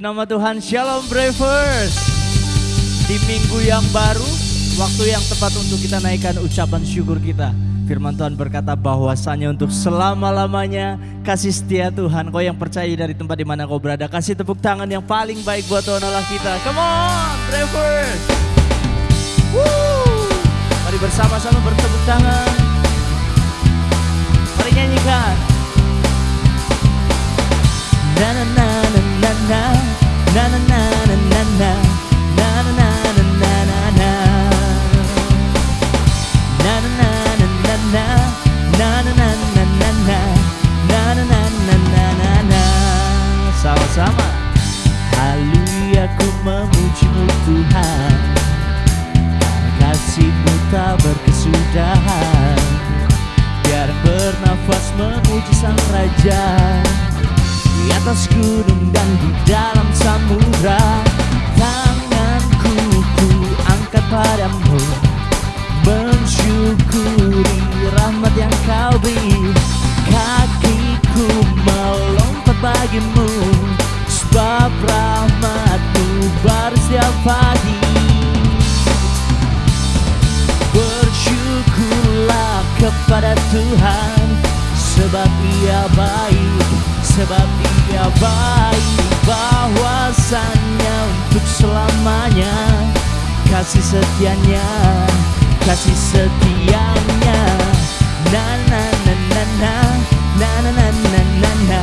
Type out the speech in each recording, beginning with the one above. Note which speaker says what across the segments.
Speaker 1: Puji nama Tuhan, Shalom Bravers. Di minggu yang baru, waktu yang tepat untuk kita naikkan ucapan syukur kita. Firman Tuhan berkata bahwasanya untuk selama-lamanya kasih setia Tuhan. Kau yang percaya dari tempat di mana kau berada, kasih tepuk tangan yang paling baik buat Tuhan Allah kita. Come on, Bravers. Mari bersama-sama bertepuk tangan. Mari nyanyikan. Na na na na sama-sama Haleluya ku memujimu Tuhan kasihmu tak berkesudahan Biar bernafas memuji sang Raja Di atas gunung dan di dalam samudra. Tanganku ku angkat padamu. Mensyukuri rahmat yang kau beri. Kakiku melompat bagimu. Sebab rahmatmu baru setiap pagi. Bersyukurlah kepada Tuhan Sebab ia baik Sebab ia baik Bahwasannya untuk selamanya Kasih setianya Kasih setianya Na na na na na Na na na na na na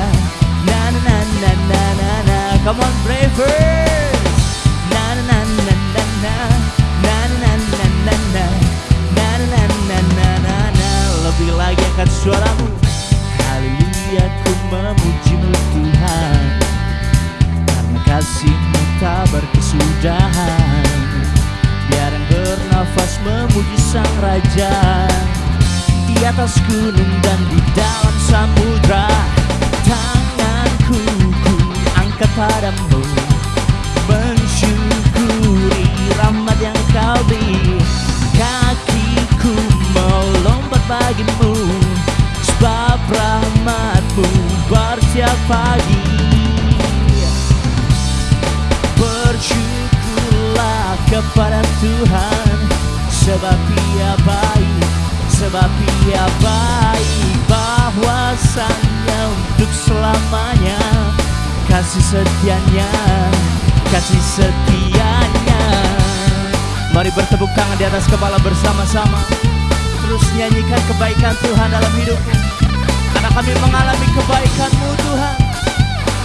Speaker 1: Na na na na na na na Come on bravers Na na na na na na Na na na na na na Na na na na na na na Lebih lagi angkat suaramu Haleluya ku memujimu tak berkesudahan Biar yang bernafas memuji sang Raja. Di atas gunung dan di dalam samudra Tanganku ku angkat padamu. Mensyukuri rahmat yang kau beri. Kakiku melompat bagimu. Sebab rahmatmu baru setiap pagi Bersyukurlah kepada Tuhan. Sebab ia baik Sebab ia baik. Bahwasannya untuk selamanya Kasih setianya Kasih setianya. Mari bertepuk tangan di atas kepala bersama-sama. Terus nyanyikan kebaikan Tuhan dalam hidupmu Karena kami mengalami kebaikan-Mu Tuhan.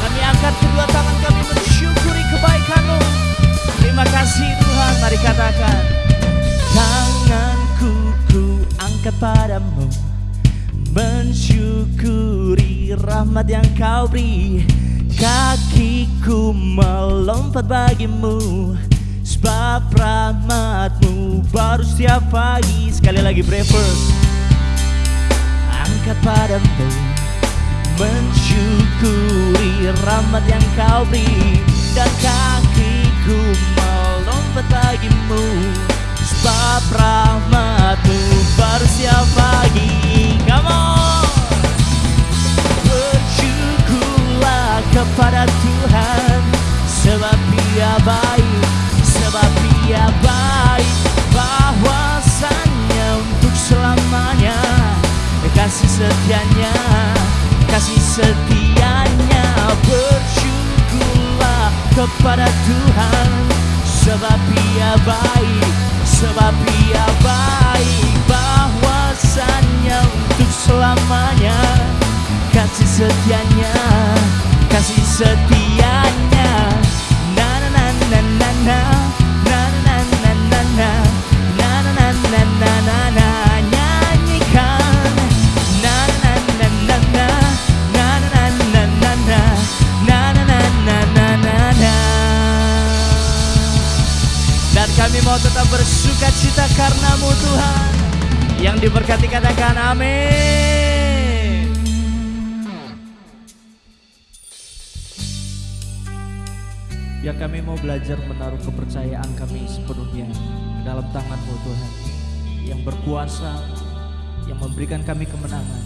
Speaker 1: Kami angkat kedua tangan kami Terima kasih Tuhan, mari katakan Tanganku ku angkat padamu Mensyukuri rahmat yang kau beri. Kakiku melompat bagimu Sebab rahmatmu baru setiap pagi. Sekali lagi bravers Angkat padamu Mensyukuri rahmat yang kau beri. Dan kakiku bagimu. Sebab rahmatmu baru setiap pagi. Come on. Kepada Tuhan. Sebab ia baik Sebab ia baik. Bahwasannya untuk selamanya. Kasih setianya Kasih setianya. Bersyukurlah kepada Tuhan Sebab ia baik. Bahwasannya untuk selamanya Kasih setianya Kasih setianya kami mau tetap bersuka cita karenamu Tuhan. Yang diberkati katakan amin. Biar kami mau belajar menaruh kepercayaan kami sepenuhnya dalam tangan-Mu Tuhan. Yang berkuasa, yang memberikan kami kemenangan.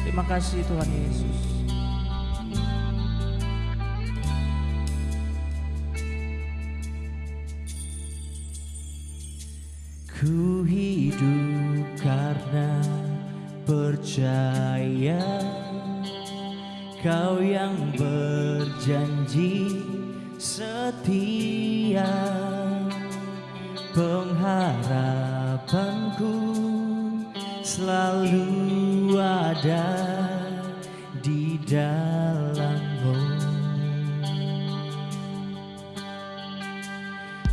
Speaker 1: Terima kasih Tuhan Yesus Ku hidup karena percaya Kau yang berjanji setia. Pengharapanku selalu ada di dalammu.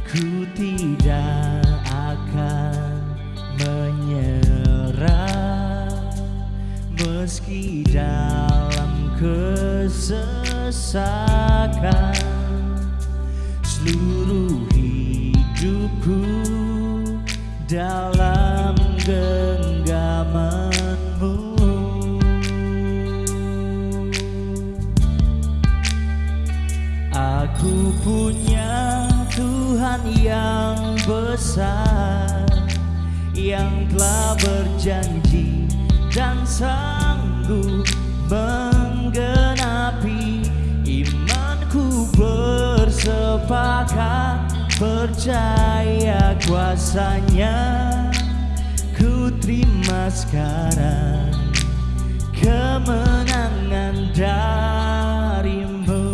Speaker 1: Ku tidak Meski dalam kesesakan Seluruh hidupku dalam genggamanmu. Aku punya Tuhan yang besar Yang telah berjanji dan sanggup menggenapi Imanku bersepakat percaya kuasanya. Ku terima sekarang kemenangan darimu.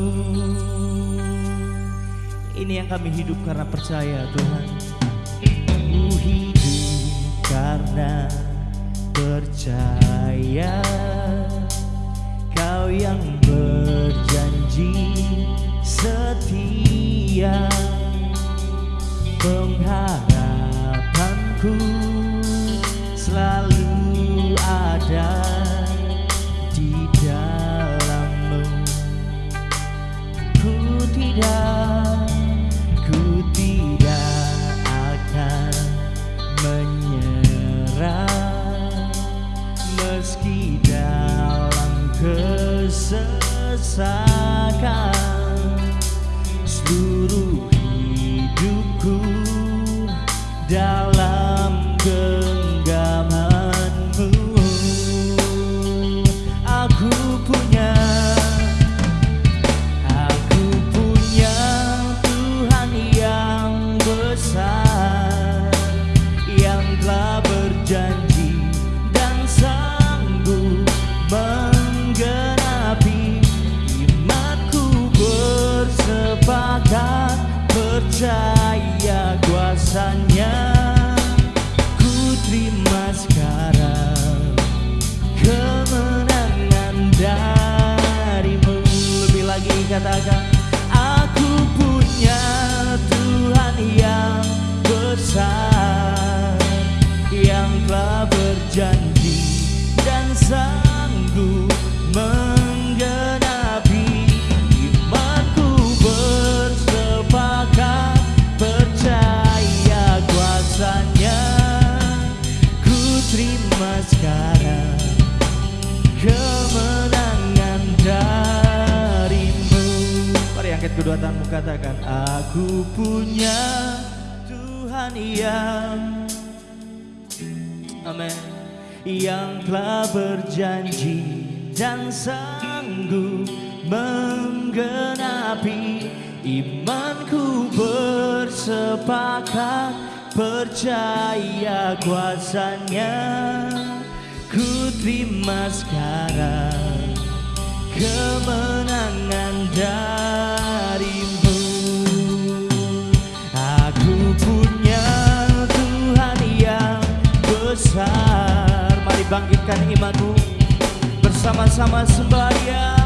Speaker 1: Ini yang kami hidup karena percaya Tuhan. Ku hidup karena percaya Kau yang berjanji setia. Pengharapanku selalu ada kesesakan Tanganmu katakan Aku punya Tuhan yang Amin. Yang telah berjanji dan sanggup menggenapi Imanku bersepakat percaya kuasanya Ku terima sekarang kemenangan darimu. Aku punya Tuhan yang besar. Mari bangkitkan imanmu Bersama-sama sembahyang. Oh,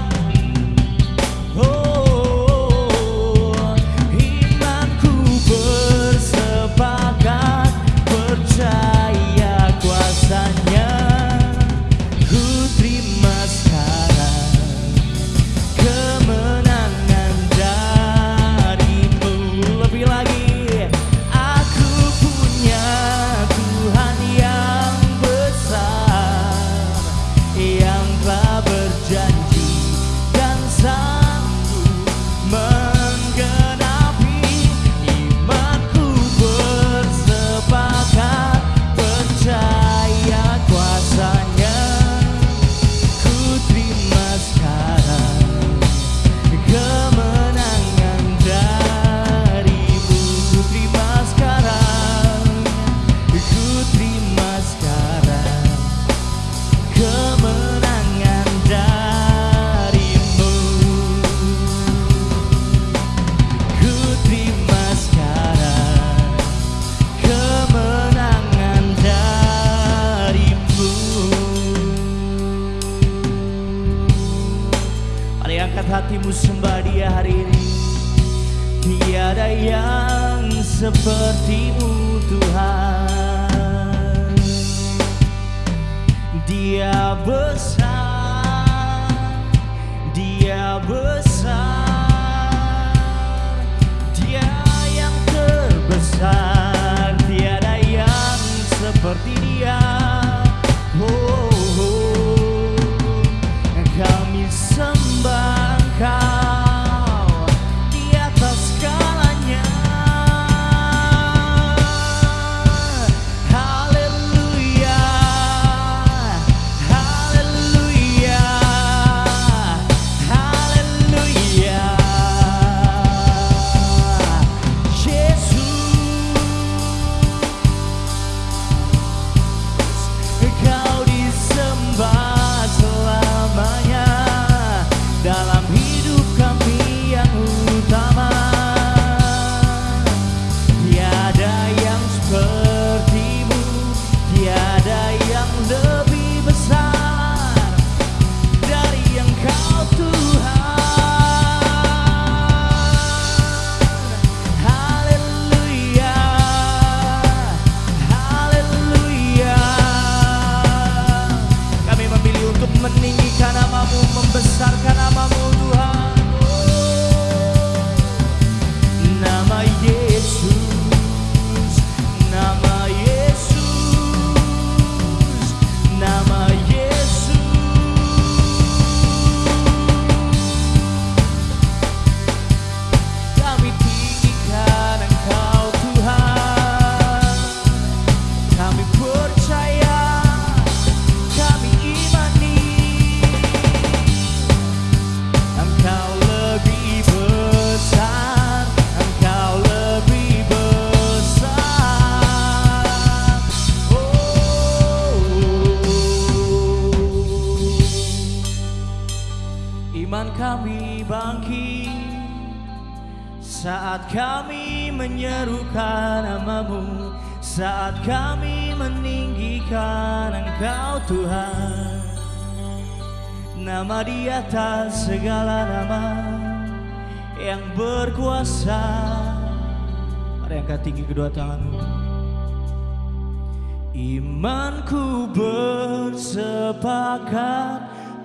Speaker 1: Imanku bersepakat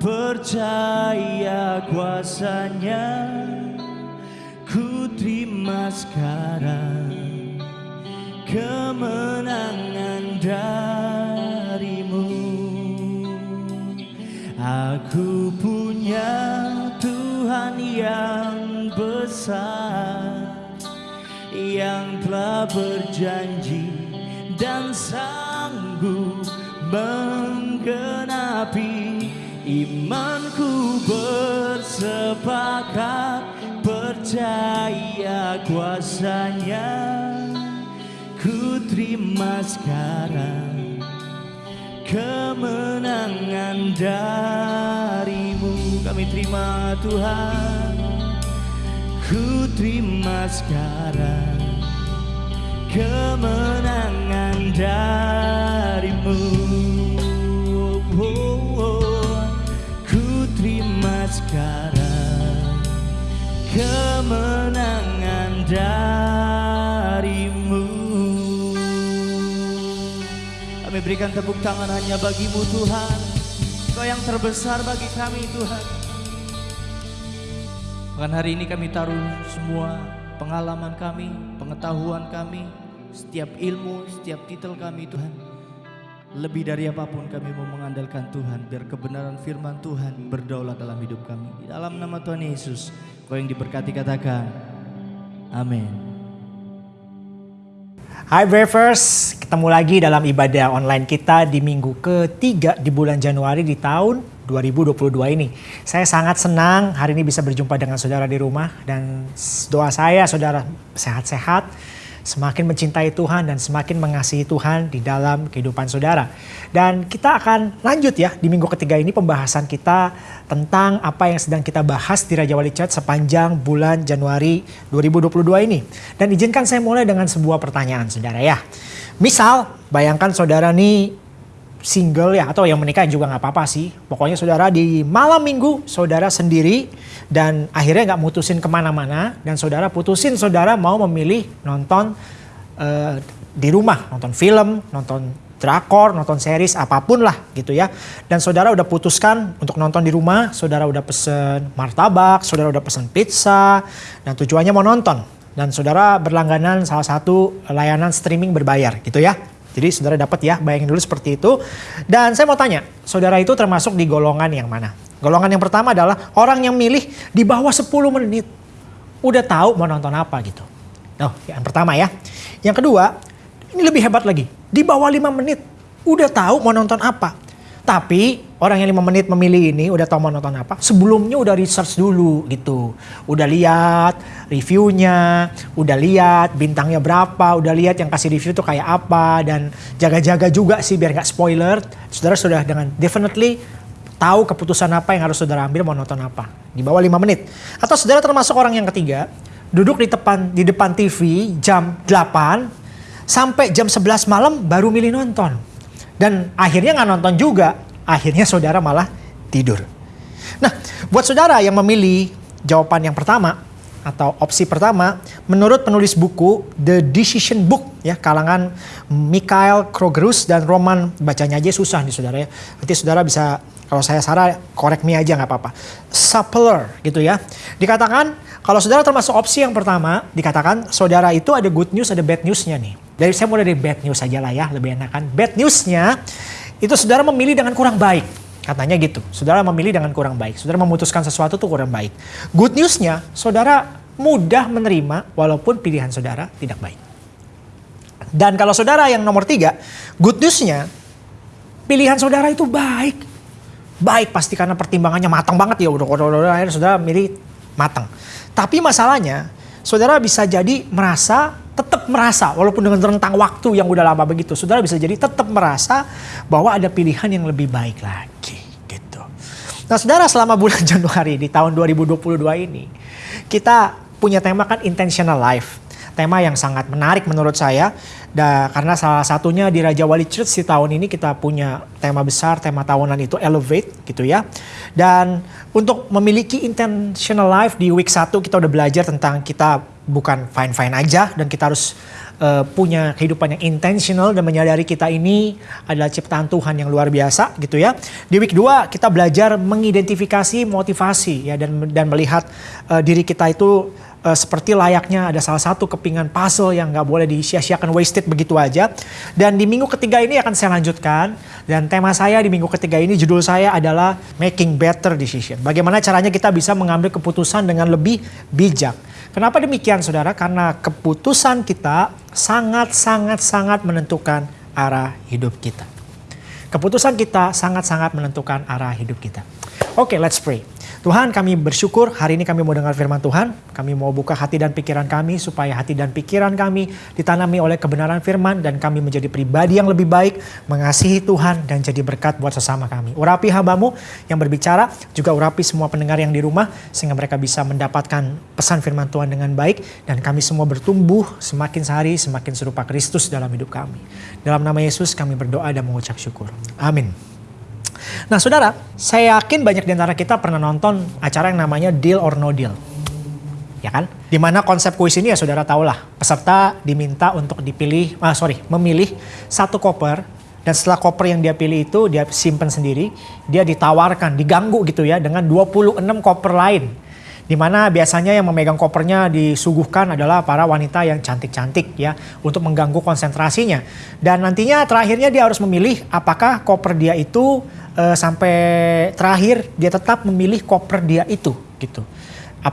Speaker 1: Percaya kuasanya. Ku terima sekarang kemenangan darimu. Aku punya Tuhan yang besar Yang telah berjanji dan sanggup menggenapi Imanku bersepakat percaya kuasanya. Ku terima sekarang kemenangan darimu. Kami terima Tuhan. Ku terima sekarang kemenangan darimu darimu Kami berikan tepuk tangan hanya bagimu Tuhan Kau yang terbesar bagi kami Tuhan Bahkan hari ini kami taruh semua pengalaman kami, pengetahuan kami, setiap ilmu, setiap titel kami Tuhan. Lebih dari apa pun kami mau mengandalkan Tuhan biar kebenaran firman Tuhan berdaulat dalam hidup kami. Di dalam nama Tuhan Yesus, kau yang diberkati katakan, amin.
Speaker 2: Hai Bravers, ketemu lagi dalam ibadah online kita di minggu ketiga di bulan Januari di tahun 2022 ini. Saya sangat senang hari ini bisa berjumpa dengan saudara di rumah dan doa saya saudara sehat-sehat, semakin mencintai Tuhan dan semakin mengasihi Tuhan di dalam kehidupan saudara. Dan kita akan lanjut ya di minggu ketiga ini pembahasan kita tentang apa yang sedang kita bahas di Raja Wali Chat sepanjang bulan Januari 2022 ini. Dan izinkan saya mulai dengan sebuah pertanyaan saudara ya. Misal bayangkan saudara nih single ya atau yang menikah juga nggak apa-apa sih. Pokoknya saudara di malam minggu saudara sendiri dan akhirnya nggak mutusin ke mana-mana dan saudara putusin saudara mau memilih nonton uh, di rumah, nonton film, nonton drakor, nonton series apa pun lah gitu ya. Dan saudara udah putuskan untuk nonton di rumah, saudara udah pesen martabak, saudara udah pesen pizza, dan tujuannya mau nonton. Dan saudara berlangganan salah satu layanan streaming berbayar gitu ya. Jadi saudara dapat ya, bayangin dulu seperti itu. Dan saya mau tanya, saudara itu termasuk di golongan yang mana? Golongan yang pertama adalah orang yang milih di bawah 10 menit. Udah tahu mau nonton apa gitu. Nah, yang pertama ya. Yang kedua, ini lebih hebat lagi. Di bawah 5 menit, udah tahu mau nonton apa. Tapi orang yang lima menit memilih ini udah tahu mau nonton apa, sebelumnya udah research dulu gitu. Udah lihat reviewnya, udah lihat bintangnya berapa, udah lihat yang kasih review tuh kayak apa dan jaga-jaga juga sih biar nggak spoiler. Saudara sudah dengan definitely tahu keputusan apa yang harus saudara ambil mau nonton apa di bawah lima menit. Atau saudara termasuk orang yang ketiga, duduk di depan di depan TV jam 8 sampai jam 11 malam baru milih nonton dan akhirnya nggak nonton juga. Akhirnya saudara malah tidur. Nah, buat saudara yang memilih jawaban yang pertama atau opsi pertama, menurut penulis buku The Decision Book ya kalangan Mikhail Krogerus dan Roman bacanya aja susah nih saudara ya. Nanti saudara bisa kalau saya salah korek me aja nggak apa-apa. Sapler gitu ya. Dikatakan kalau saudara termasuk opsi yang pertama, dikatakan saudara itu ada good news ada bad newsnya nih. Dari saya mulai dari bad news saja lah ya, lebih enak kan. Bad newsnya itu saudara memilih dengan kurang baik. Katanya gitu, saudara memilih dengan kurang baik. Saudara memutuskan sesuatu tuh kurang baik. Good newsnya, saudara mudah menerima walaupun pilihan saudara tidak baik. Dan kalau saudara yang nomor tiga, good newsnya, pilihan saudara itu baik. Baik pasti karena pertimbangannya matang banget ya udah udah udah akhirnya saudara milih matang. Tapi masalahnya saudara bisa jadi merasa tetap merasa walaupun dengan rentang waktu yang udah lama begitu, saudara bisa jadi tetap merasa bahwa ada pilihan yang lebih baik lagi gitu. Nah, saudara selama bulan Januari di tahun 2022 ini kita punya tema kan intentional life. Tema yang sangat menarik menurut saya. Da, karena salah satunya di Raja Wali Church di tahun ini kita punya tema besar, tema tahunan itu Elevate gitu ya. Dan untuk memiliki intentional life di week 1 kita udah belajar tentang kita bukan fine-fine aja dan kita harus uh, punya kehidupan yang intentional dan menyadari kita ini adalah ciptaan Tuhan yang luar biasa gitu ya. Di week 2 kita belajar mengidentifikasi motivasi ya dan dan melihat uh, diri kita itu uh, seperti layaknya ada salah satu kepingan puzzle yang nggak boleh disia-siakan wasted begitu aja. Dan di minggu ketiga ini akan saya lanjutkan dan tema saya di minggu ketiga ini judul saya adalah making better decision. Bagaimana caranya kita bisa mengambil keputusan dengan lebih bijak. Kenapa demikian saudara? Karena keputusan kita sangat-sangat-sangat menentukan arah hidup kita. Keputusan kita sangat-sangat menentukan arah hidup kita. Oke, okay, let's pray. Tuhan kami bersyukur hari ini kami mau dengar firman Tuhan. Kami mau buka hati dan pikiran kami supaya hati dan pikiran kami ditanami oleh kebenaran firman dan kami menjadi pribadi yang lebih baik, mengasihi Tuhan dan jadi berkat buat sesama kami. Urapi hambamu yang berbicara, juga urapi semua pendengar yang di rumah sehingga mereka bisa mendapatkan pesan firman Tuhan dengan baik dan kami semua bertumbuh semakin sehari semakin serupa Kristus dalam hidup kami. Dalam nama Yesus kami berdoa dan mengucap syukur. Amin. Nah saudara, saya yakin banyak di antara kita pernah nonton acara yang namanya Deal or No Deal. Ya kan? Di mana konsep kuis ini ya saudara tahu lah. Peserta diminta untuk dipilih, ah sorry, memilih satu koper. Dan setelah koper yang dia pilih itu dia simpan sendiri. Dia ditawarkan, diganggu gitu ya dengan 26 koper lain di mana biasanya yang memegang kopernya disuguhkan adalah para wanita yang cantik-cantik ya untuk mengganggu konsentrasinya. Dan nantinya terakhirnya dia harus memilih apakah koper dia itu uh, sampai terakhir dia tetap memilih koper dia itu gitu.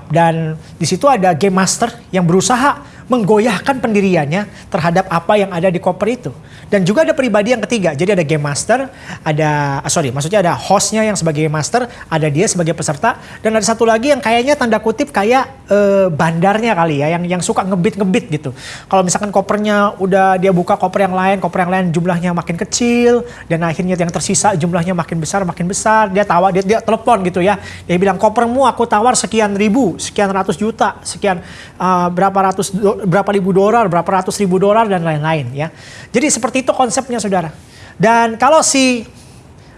Speaker 2: Dan di situ ada game master yang berusaha menggoyahkan pendiriannya terhadap apa yang ada di koper itu. Dan juga ada pribadi yang ketiga. Jadi ada game master, ada ah, sorry, maksudnya ada hostnya yang sebagai master, ada dia sebagai peserta, dan ada satu lagi yang kayaknya tanda kutip kayak uh, bandarnya kali ya, yang yang suka ngebit-ngebit gitu. Kalau misalkan kopernya udah dia buka koper yang lain, koper yang lain jumlahnya makin kecil, dan akhirnya yang tersisa jumlahnya makin besar, makin besar, dia tawa, dia, dia telepon gitu ya. Dia bilang kopermu aku tawar sekian ribu, sekian ratus juta, sekian uh, berapa ratus berapa ribu dolar, berapa ratus ribu dolar dan lain-lain ya. Jadi seperti itu konsepnya saudara. Dan kalau si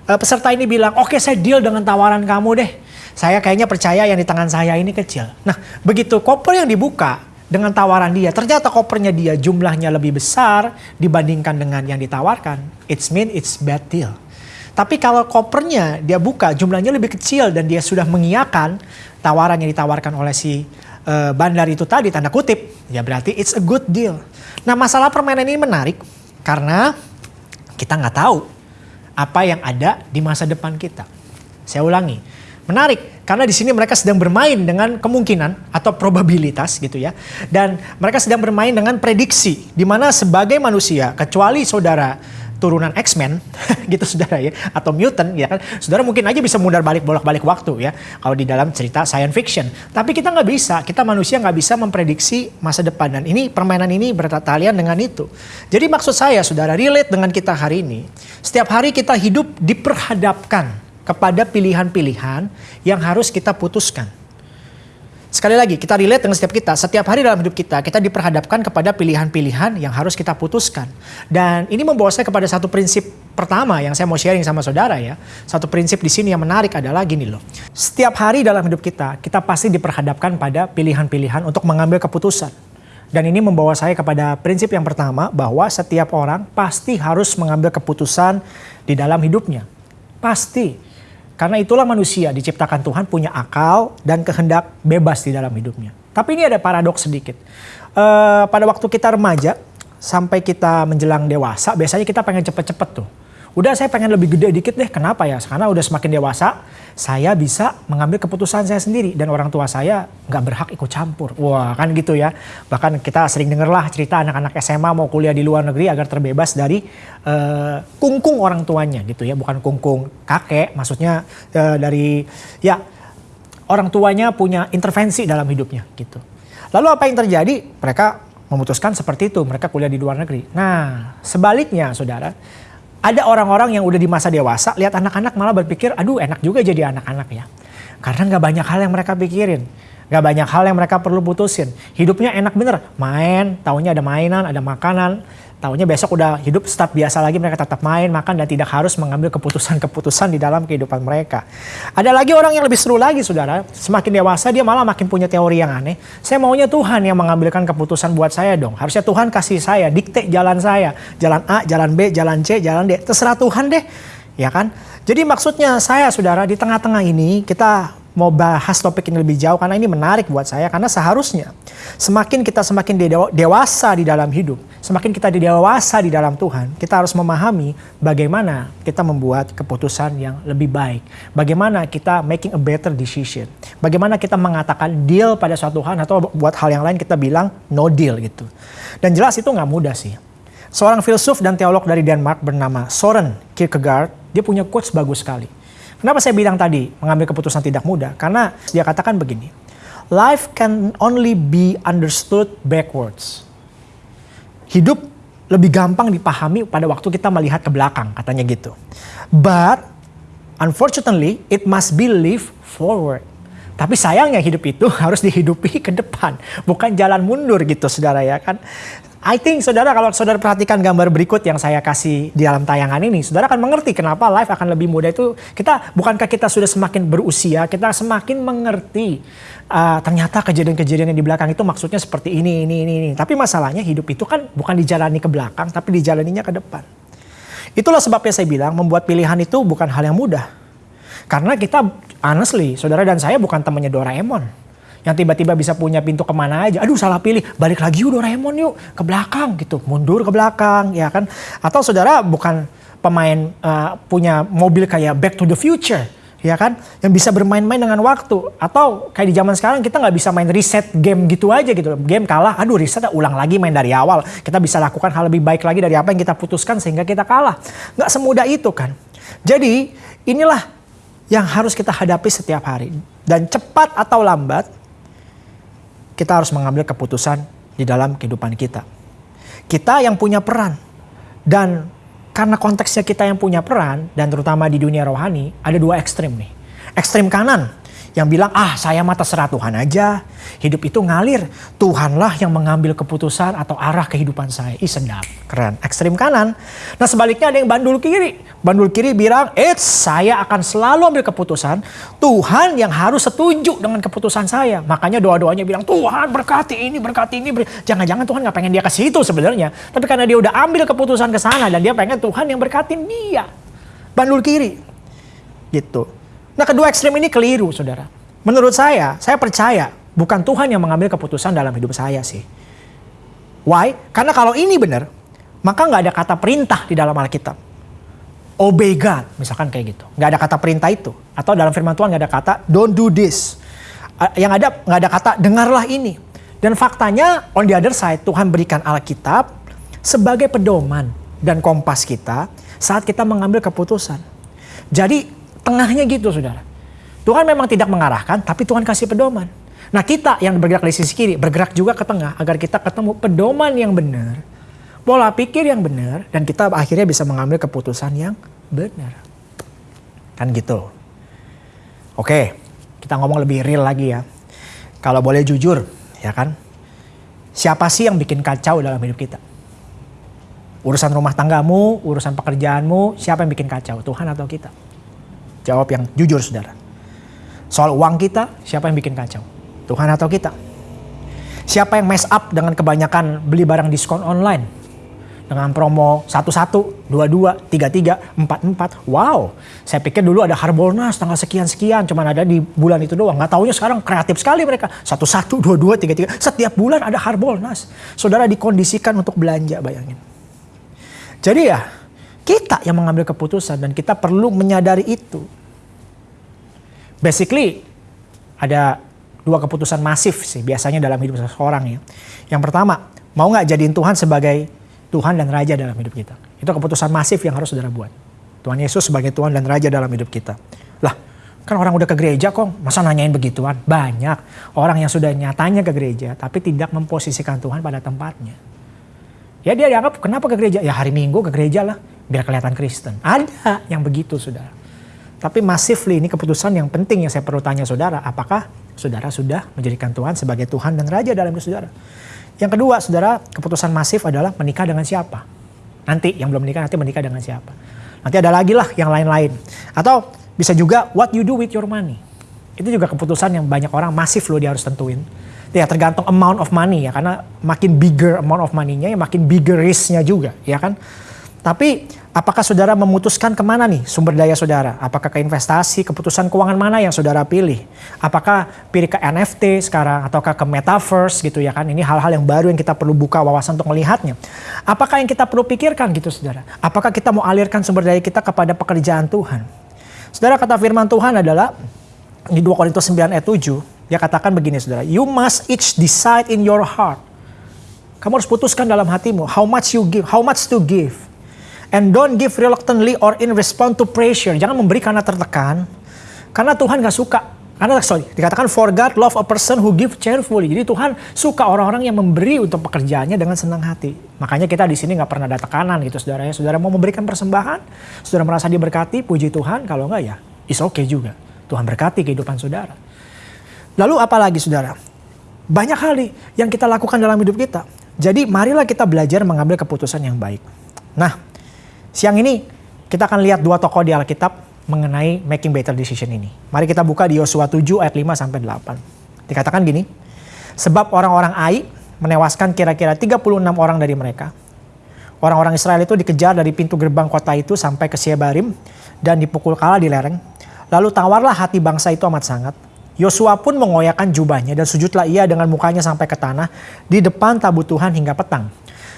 Speaker 2: uh, peserta ini bilang, oke okay, saya deal dengan tawaran kamu deh. Saya kayaknya percaya yang di tangan saya ini kecil. Nah begitu koper yang dibuka dengan tawaran dia, ternyata kopernya dia jumlahnya lebih besar dibandingkan dengan yang ditawarkan. It's mean it's bad deal. Tapi kalau kopernya dia buka jumlahnya lebih kecil dan dia sudah mengiyakan tawaran yang ditawarkan oleh si uh, bandar itu tadi tanda kutip, ya berarti it's a good deal. Nah masalah permainan ini menarik karena kita nggak tahu apa yang ada di masa depan kita. Saya ulangi, menarik karena di sini mereka sedang bermain dengan kemungkinan atau probabilitas gitu ya, dan mereka sedang bermain dengan prediksi di mana sebagai manusia kecuali saudara turunan X-Men gitu saudara ya. Atau mutant ya kan. Saudara mungkin aja bisa mundar balik bolak-balik waktu ya. Kalau di dalam cerita science fiction. Tapi kita nggak bisa kita manusia nggak bisa memprediksi masa depan. Dan ini permainan ini bertalian dengan itu. Jadi maksud saya saudara relate dengan kita hari ini. Setiap hari kita hidup diperhadapkan kepada pilihan-pilihan yang harus kita putuskan Sekali lagi, kita relate dengan setiap kita. Setiap hari dalam hidup kita, kita diperhadapkan kepada pilihan-pilihan yang harus kita putuskan. Dan ini membawa saya kepada satu prinsip pertama yang saya mau sharing sama saudara ya. Satu prinsip di sini yang menarik adalah gini loh. Setiap hari dalam hidup kita, kita pasti diperhadapkan pada pilihan-pilihan untuk mengambil keputusan. Dan ini membawa saya kepada prinsip yang pertama bahwa setiap orang pasti harus mengambil keputusan di dalam hidupnya. Pasti. Karena itulah manusia diciptakan Tuhan punya akal dan kehendak bebas di dalam hidupnya. Tapi ini ada paradoks sedikit. Uh, pada waktu kita remaja sampai kita menjelang dewasa, biasanya kita pengen cepet-cepet tuh udah saya pengen lebih gede dikit deh. Kenapa ya? Karena udah semakin dewasa, saya bisa mengambil keputusan saya sendiri dan orang tua saya nggak berhak ikut campur. Wah kan gitu ya. Bahkan kita sering denger lah cerita anak-anak SMA mau kuliah di luar negeri agar terbebas dari uh, kungkung orang tuanya gitu ya. Bukan kungkung kakek, maksudnya uh, dari ya orang tuanya punya intervensi dalam hidupnya gitu. Lalu apa yang terjadi? Mereka memutuskan seperti itu, mereka kuliah di luar negeri. Nah, sebaliknya saudara, ada orang-orang yang udah di masa dewasa, lihat anak-anak malah berpikir, aduh enak juga jadi anak-anak ya. Karena nggak banyak hal yang mereka pikirin. Gak banyak hal yang mereka perlu putusin. Hidupnya enak bener. Main, tahunya ada mainan, ada makanan. Tahunya besok udah hidup start biasa lagi mereka tetap main, makan dan tidak harus mengambil keputusan-keputusan di dalam kehidupan mereka. Ada lagi orang yang lebih seru lagi saudara, semakin dewasa dia malah makin punya teori yang aneh. Saya maunya Tuhan yang mengambilkan keputusan buat saya dong. Harusnya Tuhan kasih saya, dikte jalan saya. Jalan A, jalan B, jalan C, jalan D. Terserah Tuhan deh. Ya kan? Jadi maksudnya saya saudara di tengah-tengah ini kita mau bahas topik ini lebih jauh karena ini menarik buat saya karena seharusnya semakin kita semakin dewasa di dalam hidup, semakin kita dewasa di dalam Tuhan, kita harus memahami bagaimana kita membuat keputusan yang lebih baik. Bagaimana kita making a better decision. Bagaimana kita mengatakan deal pada suatu hal atau buat hal yang lain kita bilang no deal gitu. Dan jelas itu nggak mudah sih. Seorang filsuf dan teolog dari Denmark bernama Soren Kierkegaard, dia punya quotes bagus sekali. Kenapa saya bilang tadi mengambil keputusan tidak mudah? Karena dia katakan begini, life can only be understood backwards. Hidup lebih gampang dipahami pada waktu kita melihat ke belakang, katanya gitu. But unfortunately, it must be lived forward. Tapi sayangnya hidup itu harus dihidupi ke depan, bukan jalan mundur gitu saudara ya kan. I think saudara kalau saudara perhatikan gambar berikut yang saya kasih di dalam tayangan ini, saudara akan mengerti kenapa life akan lebih mudah itu kita bukankah kita sudah semakin berusia, kita semakin mengerti uh, ternyata kejadian-kejadian yang di belakang itu maksudnya seperti ini, ini, ini, ini. Tapi masalahnya hidup itu kan bukan dijalani ke belakang, tapi dijalaninya ke depan. Itulah sebabnya saya bilang membuat pilihan itu bukan hal yang mudah. Karena kita honestly, saudara dan saya bukan temannya Doraemon yang tiba-tiba bisa punya pintu ke mana aja. Aduh salah pilih, balik lagi yuk Doraemon yuk. Ke belakang gitu, mundur ke belakang ya kan. Atau saudara bukan pemain uh, punya mobil kayak Back to the Future ya kan? Yang bisa bermain-main dengan waktu. Atau kayak di zaman sekarang kita nggak bisa main reset game gitu aja gitu game kalah aduh reset ulang lagi main dari awal. Kita bisa lakukan hal lebih baik lagi dari apa yang kita putuskan sehingga kita kalah. Nggak semudah itu kan? Jadi inilah yang harus kita hadapi setiap hari. Dan cepat atau lambat kita harus mengambil keputusan di dalam kehidupan kita. Kita yang punya peran. Dan karena konteksnya kita yang punya peran, dan terutama di dunia rohani, ada dua ekstrim nih. Ekstrim kanan, yang bilang, ah saya mah terserah Tuhan aja. Hidup itu ngalir. Tuhanlah yang mengambil keputusan atau arah kehidupan saya. Ih sedap, keren. Ekstrim kanan. Nah sebaliknya ada yang bandul kiri. Bandul kiri bilang, eh saya akan selalu ambil keputusan. Tuhan yang harus setuju dengan keputusan saya. Makanya doa-doanya bilang, Tuhan berkati ini, berkati ini. Jangan-jangan Tuhan gak pengen dia ke situ sebenarnya. Tapi karena dia udah ambil keputusan ke sana dan dia pengen Tuhan yang berkatin dia. Bandul kiri. Gitu. Nah kedua ekstrim ini keliru saudara. Menurut saya, saya percaya bukan Tuhan yang mengambil keputusan dalam hidup saya sih. Why? Karena kalau ini benar, maka nggak ada kata perintah di dalam Alkitab. Obey God, misalkan kayak gitu. Nggak ada kata perintah itu. Atau dalam firman Tuhan nggak ada kata don't do this. Yang ada nggak ada kata dengarlah ini. Dan faktanya on the other side Tuhan berikan Alkitab sebagai pedoman dan kompas kita saat kita mengambil keputusan. Jadi Tengahnya gitu saudara. Tuhan memang tidak mengarahkan, tapi Tuhan kasih pedoman. Nah kita yang bergerak di sisi kiri, bergerak juga ke tengah agar kita ketemu pedoman yang benar, pola pikir yang benar, dan kita akhirnya bisa mengambil keputusan yang benar. Kan gitu. Oke, kita ngomong lebih real lagi ya. Kalau boleh jujur, ya kan? Siapa sih yang bikin kacau dalam hidup kita? Urusan rumah tanggamu, urusan pekerjaanmu, siapa yang bikin kacau? Tuhan atau kita? Jawab yang jujur saudara. Soal uang kita, siapa yang bikin kacau? Tuhan atau kita? Siapa yang mess up dengan kebanyakan beli barang diskon online? Dengan promo 11, 22, 33, 44. Wow, saya pikir dulu ada Harbolnas tanggal sekian-sekian. Cuman ada di bulan itu doang. Nggak taunya sekarang kreatif sekali mereka. 11, 22, 33. Setiap bulan ada Harbolnas. Saudara dikondisikan untuk belanja bayangin. Jadi ya kita yang mengambil keputusan dan kita perlu menyadari itu. Basically ada dua keputusan masif sih biasanya dalam hidup seseorang ya. Yang pertama, mau nggak jadiin Tuhan sebagai Tuhan dan Raja dalam hidup kita. Itu keputusan masif yang harus saudara buat. Tuhan Yesus sebagai Tuhan dan Raja dalam hidup kita. Lah, kan orang udah ke gereja kok, masa nanyain begituan? Banyak orang yang sudah nyatanya ke gereja, tapi tidak memposisikan Tuhan pada tempatnya. Ya dia dianggap kenapa ke gereja? Ya hari Minggu ke gereja lah biar kelihatan Kristen. Ada yang begitu saudara. Tapi massively ini keputusan yang penting yang saya perlu tanya saudara. Apakah saudara sudah menjadikan Tuhan sebagai Tuhan dan Raja dalam hidup saudara? Yang kedua saudara keputusan masif adalah menikah dengan siapa? Nanti yang belum menikah nanti menikah dengan siapa? Nanti ada lagi lah yang lain-lain. Atau bisa juga what you do with your money. Itu juga keputusan yang banyak orang masif loh dia harus tentuin. Ya tergantung amount of money ya karena makin bigger amount of money-nya ya makin bigger risk-nya juga ya kan. Tapi apakah saudara memutuskan ke mana nih sumber daya saudara? Apakah ke investasi, keputusan keuangan mana yang saudara pilih? Apakah pilih ke NFT sekarang ataukah ke metaverse gitu ya kan? Ini hal-hal yang baru yang kita perlu buka wawasan untuk melihatnya. Apakah yang kita perlu pikirkan gitu saudara? Apakah kita mau alirkan sumber daya kita kepada pekerjaan Tuhan? Saudara kata firman Tuhan adalah di 2 Korintus 9 ayat 7, dia katakan begini saudara, you must each decide in your heart. Kamu harus putuskan dalam hatimu how much you give, how much to give And don't give reluctantly or in response to pressure. Jangan memberi karena tertekan. Karena Tuhan gak suka. Karena sorry, dikatakan for God love a person who give cheerfully. Jadi Tuhan suka orang-orang yang memberi untuk pekerjaannya dengan senang hati. Makanya kita di sini nggak pernah ada tekanan gitu saudara ya. Saudara mau memberikan persembahan, saudara merasa diberkati, puji Tuhan. Kalau enggak ya, is okay juga. Tuhan berkati kehidupan saudara. Lalu apa lagi saudara? Banyak hal nih yang kita lakukan dalam hidup kita. Jadi marilah kita belajar mengambil keputusan yang baik. Nah, Siang ini kita akan lihat dua tokoh di Alkitab mengenai making better decision ini. Mari kita buka di Yosua 7 ayat 5 sampai 8. Dikatakan gini, sebab orang-orang Ai menewaskan kira-kira 36 orang dari mereka. Orang-orang Israel itu dikejar dari pintu gerbang kota itu sampai ke Siebarim dan dipukul kala di lereng. Lalu tawarlah hati bangsa itu amat sangat. Yosua pun mengoyakkan jubahnya dan sujudlah ia dengan mukanya sampai ke tanah di depan tabut Tuhan hingga petang.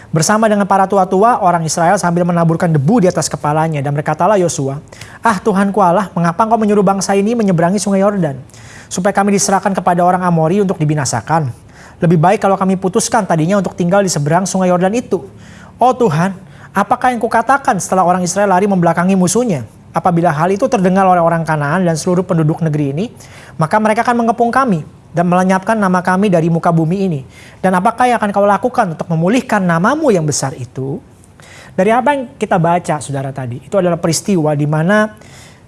Speaker 2: Bersama dengan para tua-tua, orang Israel sambil menaburkan debu di atas kepalanya. Dan berkatalah Yosua, Ah Tuhanku Allah, mengapa engkau menyuruh bangsa ini menyeberangi sungai Yordan? Supaya kami diserahkan kepada orang Amori untuk dibinasakan. Lebih baik kalau kami putuskan tadinya untuk tinggal di seberang sungai Yordan itu. Oh Tuhan, apakah yang kukatakan setelah orang Israel lari membelakangi musuhnya? Apabila hal itu terdengar oleh orang Kanaan dan seluruh penduduk negeri ini, maka mereka akan mengepung kami dan melenyapkan nama kami dari muka bumi ini. Dan apakah yang akan kau lakukan untuk memulihkan namamu yang besar itu? Dari apa yang kita baca saudara tadi, itu adalah peristiwa di mana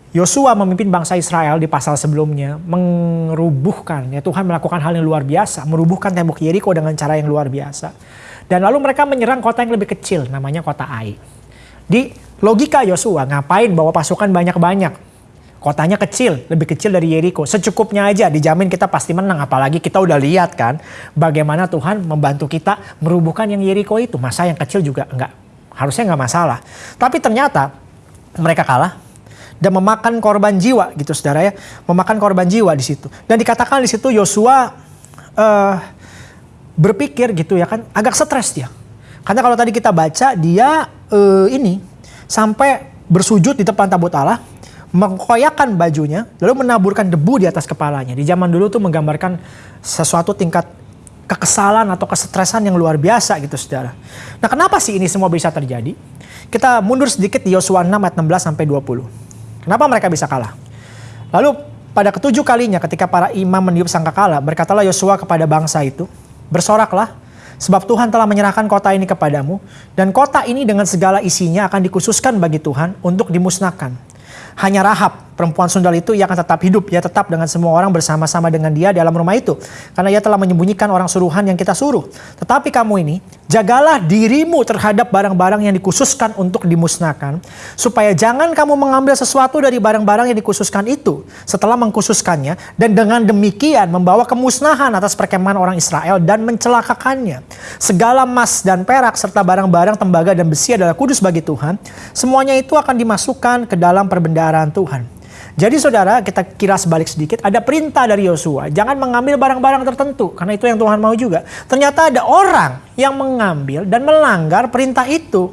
Speaker 2: Yosua memimpin bangsa Israel di pasal sebelumnya merubuhkan ya Tuhan melakukan hal yang luar biasa, merubuhkan tembok Yeriko dengan cara yang luar biasa. Dan lalu mereka menyerang kota yang lebih kecil namanya kota Ai. Di logika Yosua ngapain bawa pasukan banyak-banyak? Kotanya kecil, lebih kecil dari Yeriko. Secukupnya aja dijamin kita pasti menang. Apalagi kita udah lihat kan bagaimana Tuhan membantu kita merubuhkan yang Yeriko itu. Masa yang kecil juga enggak harusnya nggak masalah. Tapi ternyata mereka kalah dan memakan korban jiwa gitu saudara ya memakan korban jiwa di situ dan dikatakan di situ Yosua uh, berpikir gitu ya kan agak stres dia karena kalau tadi kita baca dia uh, ini sampai bersujud di depan tabut Allah mengkoyakan bajunya lalu menaburkan debu di atas kepalanya di zaman dulu tuh menggambarkan sesuatu tingkat kekesalan atau kesetresan yang luar biasa gitu saudara. Nah kenapa sih ini semua bisa terjadi? Kita mundur sedikit di Yosua 6 ayat 16 sampai 20. Kenapa mereka bisa kalah? Lalu pada ketujuh kalinya ketika para imam meniup sangkakala, berkatalah Yosua kepada bangsa itu, bersoraklah, sebab Tuhan telah menyerahkan kota ini kepadamu, dan kota ini dengan segala isinya akan dikhususkan bagi Tuhan untuk dimusnahkan. Hanya Rahab, perempuan sundal itu ia akan tetap hidup. Ia tetap dengan semua orang bersama-sama dengan dia dalam rumah itu. Karena ia telah menyembunyikan orang suruhan yang kita suruh. Tetapi kamu ini, jagalah dirimu terhadap barang-barang yang dikhususkan untuk dimusnahkan. Supaya jangan kamu mengambil sesuatu dari barang-barang yang dikhususkan itu. Setelah mengkhususkannya. Dan dengan demikian membawa kemusnahan atas perkemahan orang Israel dan mencelakakannya. Segala emas dan perak serta barang-barang tembaga dan besi adalah kudus bagi Tuhan. Semuanya itu akan dimasukkan ke dalam perbendaharaan Tuhan. Jadi saudara, kita kira sebalik sedikit, ada perintah dari Yosua, jangan mengambil barang-barang tertentu, karena itu yang Tuhan mau juga. Ternyata ada orang yang mengambil dan melanggar perintah itu.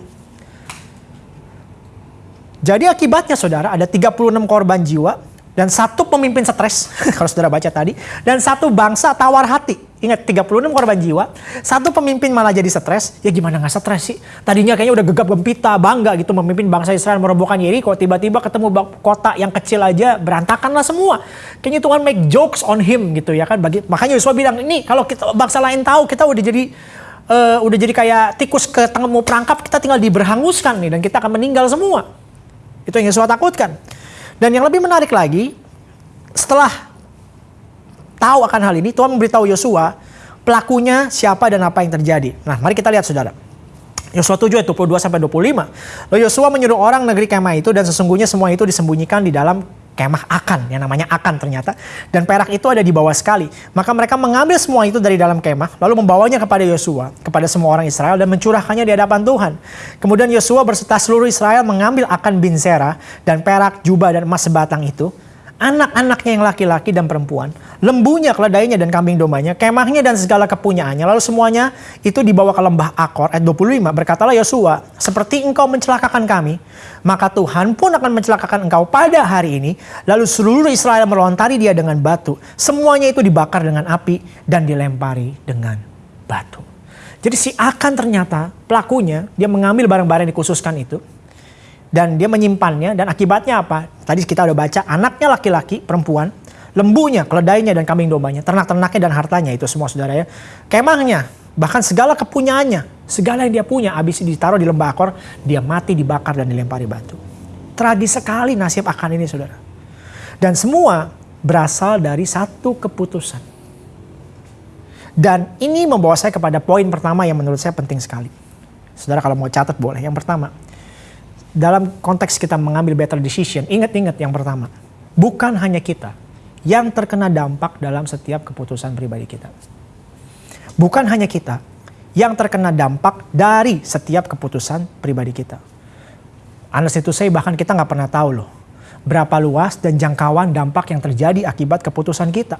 Speaker 2: Jadi akibatnya saudara, ada 36 korban jiwa, dan satu pemimpin stres, kalau saudara baca tadi, dan satu bangsa tawar hati. Ingat 36 korban jiwa, satu pemimpin malah jadi stres, ya gimana nggak stres sih? Tadinya kayaknya udah gegap gempita, bangga gitu memimpin bangsa Israel merobohkan Yeriko, tiba-tiba ketemu kota yang kecil aja berantakan lah semua. Kayaknya Tuhan make jokes on him gitu ya kan. Bagi, makanya Yosua bilang, ini kalau kita bangsa lain tahu kita udah jadi uh, udah jadi kayak tikus ke mau perangkap, kita tinggal diberhanguskan nih dan kita akan meninggal semua. Itu yang Yosua takutkan. Dan yang lebih menarik lagi, setelah tahu akan hal ini, Tuhan memberitahu Yosua pelakunya siapa dan apa yang terjadi. Nah, mari kita lihat saudara. Yosua 7 ayat 22 sampai 25. Lalu Yosua menyuruh orang negeri kemah itu dan sesungguhnya semua itu disembunyikan di dalam kemah akan yang namanya akan ternyata dan perak itu ada di bawah sekali maka mereka mengambil semua itu dari dalam kemah lalu membawanya kepada Yosua kepada semua orang Israel dan mencurahkannya di hadapan Tuhan kemudian Yosua berserta seluruh Israel mengambil akan bin dan perak jubah dan emas sebatang itu anak-anaknya yang laki-laki dan perempuan, lembunya, keledainya dan kambing dombanya, kemahnya dan segala kepunyaannya. Lalu semuanya itu dibawa ke lembah Akor ayat 25. Berkatalah Yosua, seperti engkau mencelakakan kami, maka Tuhan pun akan mencelakakan engkau pada hari ini. Lalu seluruh Israel melontari dia dengan batu. Semuanya itu dibakar dengan api dan dilempari dengan batu. Jadi si Akan ternyata pelakunya, dia mengambil barang-barang yang dikhususkan itu dan dia menyimpannya dan akibatnya apa? Tadi kita udah baca anaknya laki-laki, perempuan, lembunya, keledainya dan kambing dombanya, ternak-ternaknya dan hartanya itu semua saudara ya. Kemahnya, bahkan segala kepunyaannya, segala yang dia punya habis ditaruh di lembah Akor, dia mati dibakar dan dilempari batu. Tragis sekali nasib akan ini saudara. Dan semua berasal dari satu keputusan. Dan ini membawa saya kepada poin pertama yang menurut saya penting sekali. Saudara kalau mau catat boleh. Yang pertama, dalam konteks kita mengambil better decision, ingat-ingat yang pertama, bukan hanya kita yang terkena dampak dalam setiap keputusan pribadi kita. Bukan hanya kita yang terkena dampak dari setiap keputusan pribadi kita. Honest itu saya bahkan kita nggak pernah tahu loh berapa luas dan jangkauan dampak yang terjadi akibat keputusan kita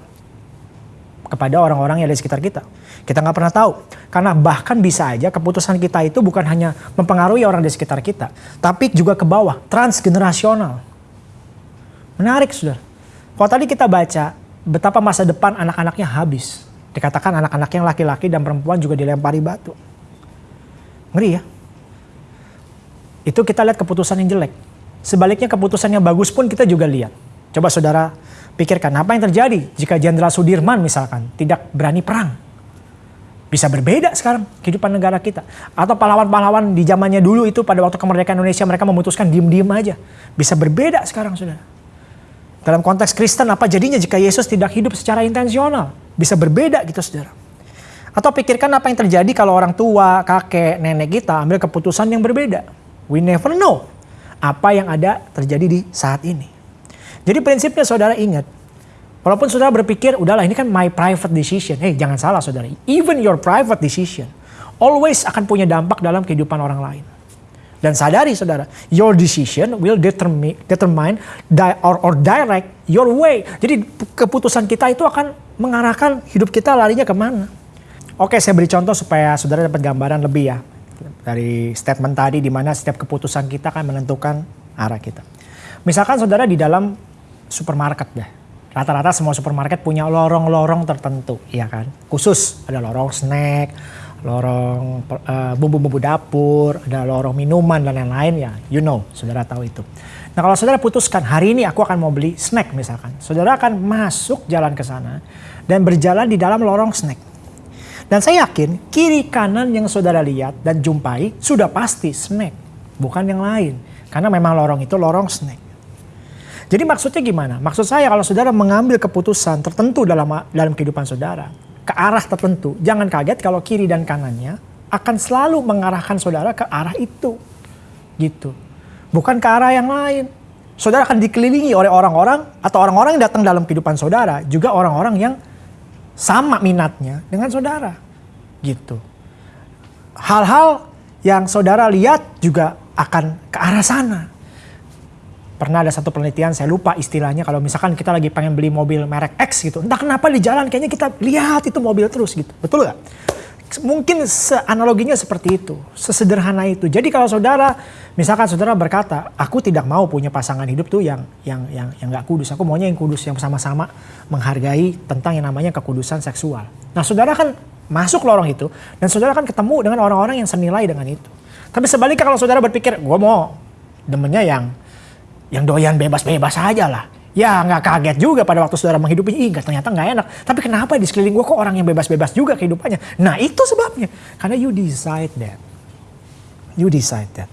Speaker 2: kepada orang-orang yang ada di sekitar kita. Kita nggak pernah tahu. Karena bahkan bisa aja keputusan kita itu bukan hanya mempengaruhi orang di sekitar kita. Tapi juga ke bawah, transgenerasional. Menarik sudah. Kalau tadi kita baca betapa masa depan anak-anaknya habis. Dikatakan anak-anak yang laki-laki dan perempuan juga dilempari batu. Ngeri ya. Itu kita lihat keputusan yang jelek. Sebaliknya keputusan yang bagus pun kita juga lihat. Coba saudara Pikirkan apa yang terjadi jika Jenderal Sudirman misalkan tidak berani perang. Bisa berbeda sekarang kehidupan negara kita. Atau pahlawan-pahlawan di zamannya dulu itu pada waktu kemerdekaan Indonesia mereka memutuskan diem-diem aja. Bisa berbeda sekarang saudara. Dalam konteks Kristen apa jadinya jika Yesus tidak hidup secara intensional? Bisa berbeda gitu saudara. Atau pikirkan apa yang terjadi kalau orang tua, kakek, nenek kita ambil keputusan yang berbeda. We never know apa yang ada terjadi di saat ini. Jadi prinsipnya saudara ingat, walaupun saudara berpikir, udahlah ini kan my private decision. Hey jangan salah saudara, even your private decision always akan punya dampak dalam kehidupan orang lain. Dan sadari saudara, your decision will determine, determine di, or, or direct your way. Jadi keputusan kita itu akan mengarahkan hidup kita larinya ke mana. Oke, saya beri contoh supaya saudara dapat gambaran lebih ya. Dari statement tadi di mana setiap keputusan kita akan menentukan arah kita. Misalkan saudara di dalam supermarket deh. Rata-rata semua supermarket punya lorong-lorong tertentu, ya kan? Khusus ada lorong snack, lorong uh, bumbu-bumbu dapur, ada lorong minuman dan lain-lain ya, you know, saudara tahu itu. Nah kalau saudara putuskan hari ini aku akan mau beli snack misalkan, saudara akan masuk jalan ke sana dan berjalan di dalam lorong snack. Dan saya yakin kiri kanan yang saudara lihat dan jumpai sudah pasti snack, bukan yang lain. Karena memang lorong itu lorong snack. Jadi maksudnya gimana? Maksud saya kalau saudara mengambil keputusan tertentu dalam dalam kehidupan saudara, ke arah tertentu. Jangan kaget kalau kiri dan kanannya akan selalu mengarahkan saudara ke arah itu. Gitu. Bukan ke arah yang lain. Saudara akan dikelilingi oleh orang-orang atau orang-orang yang datang dalam kehidupan saudara. Juga orang-orang yang sama minatnya dengan saudara. Gitu. Hal-hal yang saudara lihat juga akan ke arah sana pernah ada satu penelitian saya lupa istilahnya kalau misalkan kita lagi pengen beli mobil merek X gitu entah kenapa di jalan kayaknya kita lihat itu mobil terus gitu. Betul gak? mungkin analoginya seperti itu sesederhana itu. Jadi kalau saudara misalkan saudara berkata aku tidak mau punya pasangan hidup tuh yang yang yang yang nggak kudus. Aku maunya yang kudus yang sama-sama menghargai tentang yang namanya kekudusan seksual. Nah saudara kan masuk lorong itu dan saudara kan ketemu dengan orang-orang yang senilai dengan itu. Tapi sebaliknya kalau saudara berpikir gue mau. Demennya yang yang doyan bebas-bebas aja lah. Ya nggak kaget juga pada waktu saudara menghidupi, ih ternyata nggak enak. Tapi kenapa di sekeliling gue kok orang yang bebas-bebas juga kehidupannya? Nah itu sebabnya. Karena you decide that. You decide that.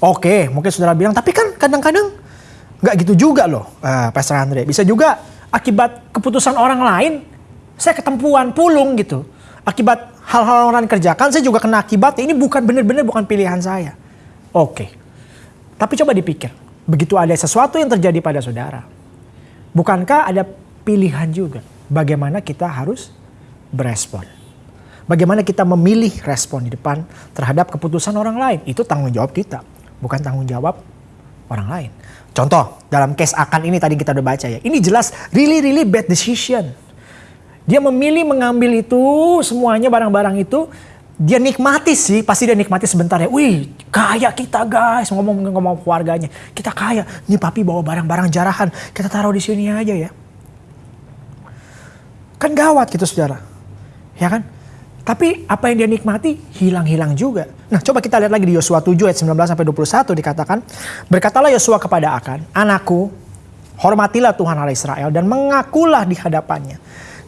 Speaker 2: Oke, mungkin saudara bilang, tapi kan kadang-kadang nggak gitu juga loh, uh, Pastor Andre. Bisa juga akibat keputusan orang lain, saya ketempuan, pulung gitu. Akibat hal-hal orang kerjakan, saya juga kena akibat. Ini bukan benar-benar bukan pilihan saya. Oke. Tapi coba dipikir, begitu ada sesuatu yang terjadi pada saudara, bukankah ada pilihan juga bagaimana kita harus berespon? Bagaimana kita memilih respon di depan terhadap keputusan orang lain? Itu tanggung jawab kita, bukan tanggung jawab orang lain. Contoh, dalam case akan ini tadi kita udah baca ya. Ini jelas really really bad decision. Dia memilih mengambil itu semuanya barang-barang itu dia nikmati sih, pasti dia nikmati sebentar ya. Wih, kaya kita guys, ngomong ngomong keluarganya. Kita kaya. Nih papi bawa barang-barang jarahan, kita taruh di sini aja ya. Kan gawat gitu saudara. Ya kan? Tapi apa yang dia nikmati hilang-hilang juga. Nah coba kita lihat lagi di Yosua 7 ayat 19 sampai 21 dikatakan. Berkatalah Yosua kepada Akan, anakku hormatilah Tuhan Allah Israel dan mengakulah di hadapannya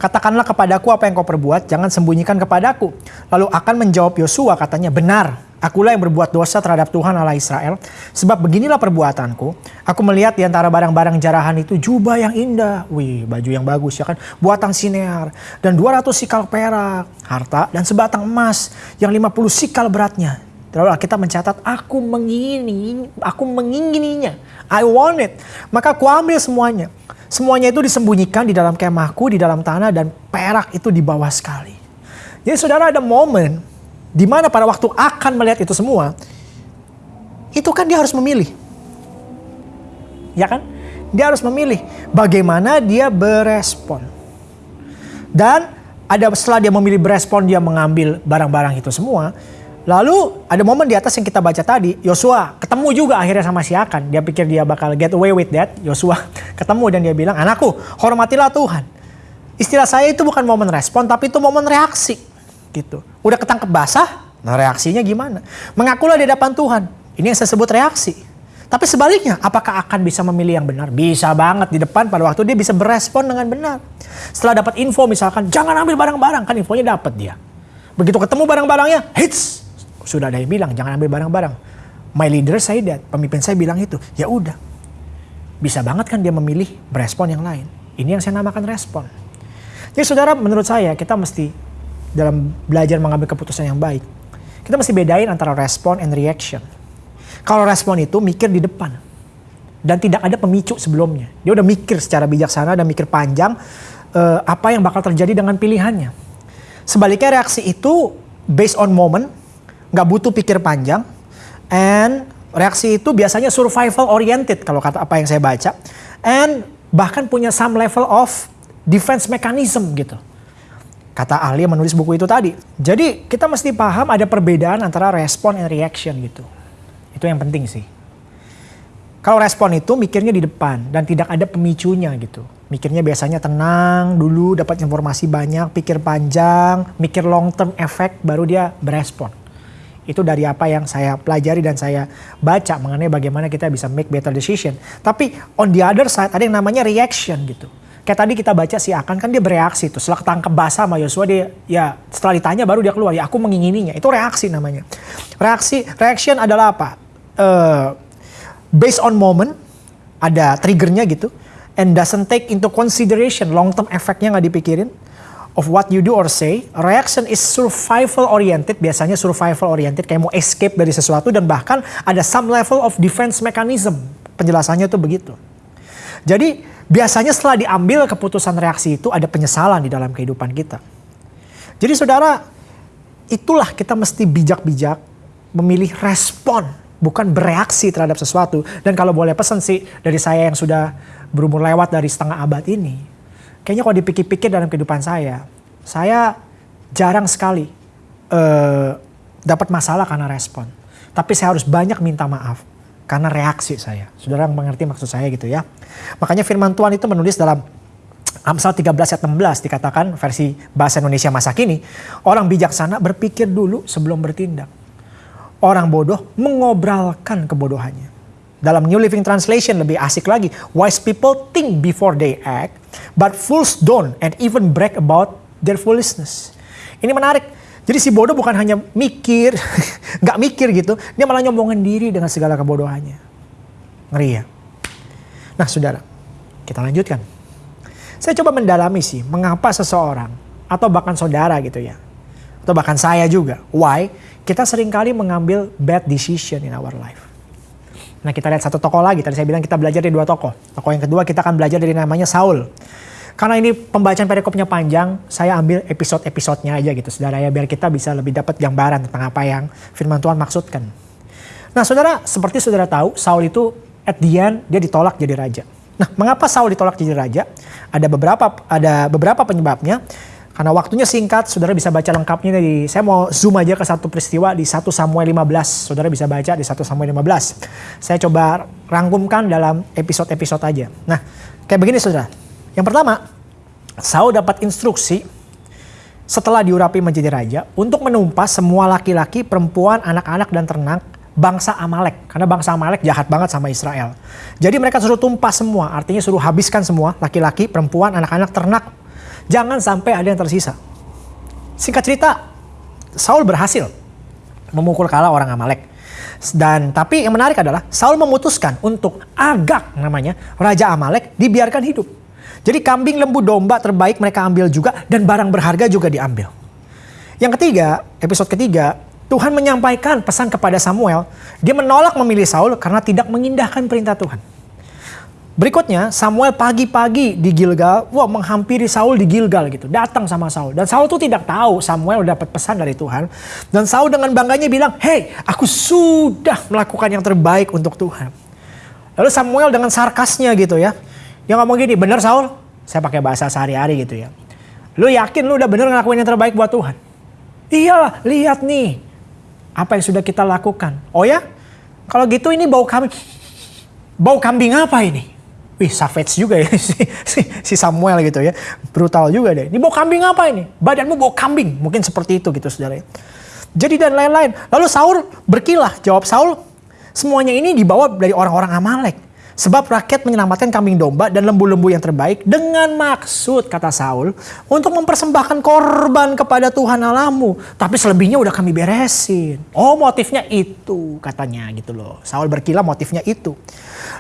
Speaker 2: Katakanlah kepadaku apa yang kau perbuat, jangan sembunyikan kepadaku. Lalu akan menjawab Yosua katanya, benar, akulah yang berbuat dosa terhadap Tuhan Allah Israel. Sebab beginilah perbuatanku, aku melihat di antara barang-barang jarahan itu jubah yang indah. Wih, baju yang bagus ya kan, buatan sinear. Dan 200 sikal perak, harta, dan sebatang emas yang 50 sikal beratnya. Lalu kita mencatat, aku mengingini, aku mengingininya. I want it. Maka aku ambil semuanya. Semuanya itu disembunyikan di dalam kemahku, di dalam tanah dan perak itu di bawah sekali. Jadi saudara ada momen di mana pada waktu akan melihat itu semua, itu kan dia harus memilih. Ya kan? Dia harus memilih bagaimana dia berespon. Dan ada setelah dia memilih berespon, dia mengambil barang-barang itu semua, Lalu ada momen di atas yang kita baca tadi, Yosua ketemu juga akhirnya sama si Akan. Dia pikir dia bakal get away with that. Yosua ketemu dan dia bilang, anakku hormatilah Tuhan. Istilah saya itu bukan momen respon, tapi itu momen reaksi. gitu. Udah ketangkep basah, nah reaksinya gimana? Mengakulah di hadapan Tuhan. Ini yang saya sebut reaksi. Tapi sebaliknya, apakah akan bisa memilih yang benar? Bisa banget di depan pada waktu dia bisa berespon dengan benar. Setelah dapat info misalkan, jangan ambil barang-barang, kan infonya dapat dia. Begitu ketemu barang-barangnya, hits, sudah ada yang bilang jangan ambil barang-barang. My leader saya that, pemimpin saya bilang itu. Ya udah. bisa banget kan dia memilih berespon yang lain. Ini yang saya namakan respon. Jadi saudara menurut saya kita mesti dalam belajar mengambil keputusan yang baik. Kita mesti bedain antara respon and reaction. Kalau respon itu mikir di depan. Dan tidak ada pemicu sebelumnya. Dia udah mikir secara bijaksana dan mikir panjang uh, apa yang bakal terjadi dengan pilihannya. Sebaliknya reaksi itu based on moment, nggak butuh pikir panjang, and reaksi itu biasanya survival oriented kalau kata apa yang saya baca, and bahkan punya some level of defense mechanism gitu. Kata ahli yang menulis buku itu tadi. Jadi kita mesti paham ada perbedaan antara respon and reaction gitu. Itu yang penting sih. Kalau respon itu mikirnya di depan dan tidak ada pemicunya gitu. Mikirnya biasanya tenang dulu, dapat informasi banyak, pikir panjang, mikir long term effect, baru dia berespon. Itu dari apa yang saya pelajari dan saya baca mengenai bagaimana kita bisa make better decision. Tapi on the other side ada yang namanya reaction gitu. Kayak tadi kita baca si Akan kan dia bereaksi tuh. Setelah ketangkep basah sama Yosua dia ya setelah ditanya baru dia keluar. Ya aku mengingininya. Itu reaksi namanya. Reaksi, reaction adalah apa? Uh, based on moment, ada triggernya gitu, and doesn't take into consideration long term efeknya nggak dipikirin of what you do or say. Reaction is survival oriented, biasanya survival oriented kayak mau escape dari sesuatu dan bahkan ada some level of defense mechanism. Penjelasannya tuh begitu. Jadi biasanya setelah diambil keputusan reaksi itu ada penyesalan di dalam kehidupan kita. Jadi saudara, itulah kita mesti bijak-bijak memilih respon bukan bereaksi terhadap sesuatu. Dan kalau boleh pesan sih dari saya yang sudah berumur lewat dari setengah abad ini, kayaknya kalau dipikir-pikir dalam kehidupan saya, saya jarang sekali uh, dapat masalah karena respon. Tapi saya harus banyak minta maaf karena reaksi saya. Saudara mengerti maksud saya gitu ya. Makanya firman Tuhan itu menulis dalam Amsal 13 ayat 16 dikatakan versi bahasa Indonesia masa kini, orang bijaksana berpikir dulu sebelum bertindak orang bodoh mengobralkan kebodohannya. Dalam New Living Translation lebih asik lagi. Wise people think before they act, but fools don't and even brag about their foolishness. Ini menarik. Jadi si bodoh bukan hanya mikir, nggak mikir gitu, dia malah nyombongin diri dengan segala kebodohannya. Ngeri ya. Nah saudara, kita lanjutkan. Saya coba mendalami sih, mengapa seseorang atau bahkan saudara gitu ya, atau bahkan saya juga, why kita sering kali mengambil bad decision in our life. Nah kita lihat satu tokoh lagi, tadi saya bilang kita belajar dari dua tokoh. Tokoh yang kedua kita akan belajar dari namanya Saul. Karena ini pembacaan perikopnya panjang, saya ambil episode-episodenya aja gitu saudara ya, biar kita bisa lebih dapat gambaran tentang apa yang firman Tuhan maksudkan. Nah saudara, seperti saudara tahu, Saul itu at the end dia ditolak jadi raja. Nah mengapa Saul ditolak jadi raja? Ada beberapa ada beberapa penyebabnya. Karena waktunya singkat, saudara bisa baca lengkapnya di, saya mau zoom aja ke satu peristiwa di 1 Samuel 15. Saudara bisa baca di 1 Samuel 15. Saya coba rangkumkan dalam episode-episode aja. Nah, kayak begini saudara. Yang pertama, Saul dapat instruksi setelah diurapi menjadi raja untuk menumpas semua laki-laki, perempuan, anak-anak, dan ternak bangsa Amalek. Karena bangsa Amalek jahat banget sama Israel. Jadi mereka suruh tumpas semua, artinya suruh habiskan semua laki-laki, perempuan, anak-anak, ternak, Jangan sampai ada yang tersisa. Singkat cerita, Saul berhasil memukul kalah orang Amalek. Dan tapi yang menarik adalah Saul memutuskan untuk Agak namanya raja Amalek dibiarkan hidup. Jadi kambing, lembu, domba terbaik mereka ambil juga dan barang berharga juga diambil. Yang ketiga, episode ketiga, Tuhan menyampaikan pesan kepada Samuel. Dia menolak memilih Saul karena tidak mengindahkan perintah Tuhan. Berikutnya Samuel pagi-pagi di Gilgal, wah menghampiri Saul di Gilgal gitu, datang sama Saul. Dan Saul tuh tidak tahu Samuel dapat pesan dari Tuhan. Dan Saul dengan bangganya bilang, hei aku sudah melakukan yang terbaik untuk Tuhan. Lalu Samuel dengan sarkasnya gitu ya, dia ngomong gini, bener Saul? Saya pakai bahasa sehari-hari gitu ya. Lu yakin lu udah bener ngelakuin yang terbaik buat Tuhan? Iyalah, lihat nih. Apa yang sudah kita lakukan. Oh ya? Kalau gitu ini bau kambing. Bau kambing apa ini? Wih savage juga ya si, si, si Samuel gitu ya. Brutal juga deh. Ini bau kambing apa ini? Badanmu bau kambing. Mungkin seperti itu gitu saudara. Jadi dan lain-lain. Lalu Saul berkilah. Jawab Saul, semuanya ini dibawa dari orang-orang Amalek. Sebab rakyat menyelamatkan kambing domba dan lembu-lembu yang terbaik dengan maksud, kata Saul, untuk mempersembahkan korban kepada Tuhan Allahmu. Tapi selebihnya udah kami beresin. Oh motifnya itu katanya gitu loh. Saul berkilah motifnya itu.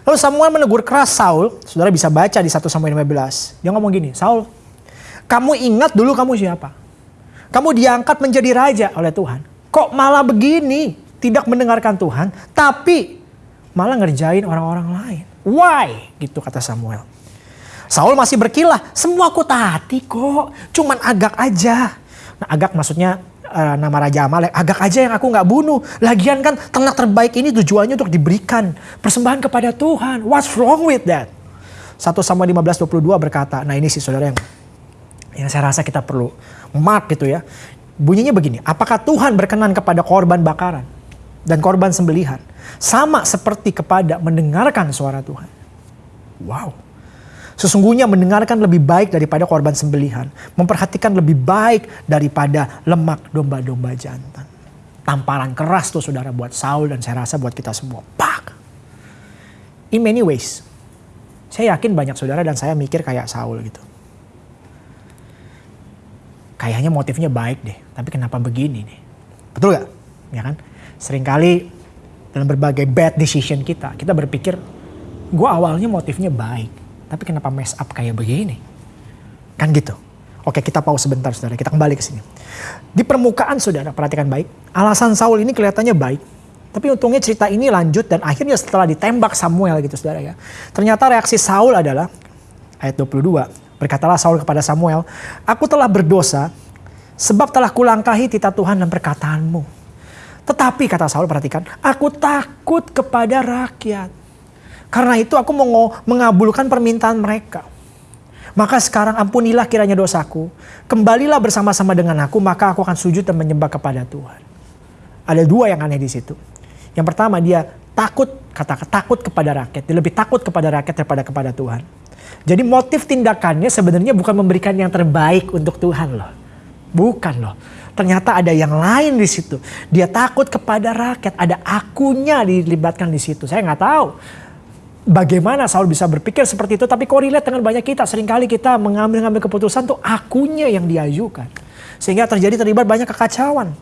Speaker 2: Lalu Samuel menegur keras Saul. Saudara bisa baca di 1 Samuel 15. Dia ngomong gini, Saul, kamu ingat dulu kamu siapa? Kamu diangkat menjadi raja oleh Tuhan. Kok malah begini? Tidak mendengarkan Tuhan, tapi malah ngerjain orang-orang lain. Why? Gitu kata Samuel. Saul masih berkilah, semua aku taati kok, cuman agak aja. Nah agak maksudnya uh, nama Raja Amalek, agak aja yang aku nggak bunuh. Lagian kan ternak terbaik ini tujuannya untuk diberikan persembahan kepada Tuhan. What's wrong with that? 1 Samuel 15:22 berkata, nah ini sih saudara yang yang saya rasa kita perlu mark gitu ya. Bunyinya begini, apakah Tuhan berkenan kepada korban bakaran dan korban sembelihan? Sama seperti kepada mendengarkan suara Tuhan. Wow. Sesungguhnya mendengarkan lebih baik daripada korban sembelihan. Memperhatikan lebih baik daripada lemak domba-domba jantan. Tamparan keras tuh saudara buat Saul dan saya rasa buat kita semua. Pak. In many ways. Saya yakin banyak saudara dan saya mikir kayak Saul gitu. Kayaknya motifnya baik deh. Tapi kenapa begini nih? Betul gak? Ya kan? Seringkali dalam berbagai bad decision kita, kita berpikir, gue awalnya motifnya baik, tapi kenapa mess up kayak begini? Kan gitu. Oke kita pause sebentar saudara, kita kembali ke sini. Di permukaan saudara, perhatikan baik, alasan Saul ini kelihatannya baik. Tapi untungnya cerita ini lanjut dan akhirnya setelah ditembak Samuel gitu saudara ya. Ternyata reaksi Saul adalah, ayat 22, berkatalah Saul kepada Samuel, Aku telah berdosa sebab telah kulangkahi titah Tuhan dan perkataanmu tetapi kata Saul perhatikan, aku takut kepada rakyat. Karena itu aku mau mengabulkan permintaan mereka. Maka sekarang ampunilah kiranya dosaku. Kembalilah bersama-sama dengan aku, maka aku akan sujud dan menyembah kepada Tuhan. Ada dua yang aneh di situ. Yang pertama dia takut, kata takut kepada rakyat. Dia lebih takut kepada rakyat daripada kepada Tuhan. Jadi motif tindakannya sebenarnya bukan memberikan yang terbaik untuk Tuhan loh. Bukan loh. Ternyata ada yang lain di situ. Dia takut kepada rakyat. Ada akunya dilibatkan di situ. Saya nggak tahu bagaimana Saul bisa berpikir seperti itu. Tapi korelate dengan banyak kita. Seringkali kita mengambil-ngambil keputusan tuh akunya yang diajukan. Sehingga terjadi terlibat banyak kekacauan.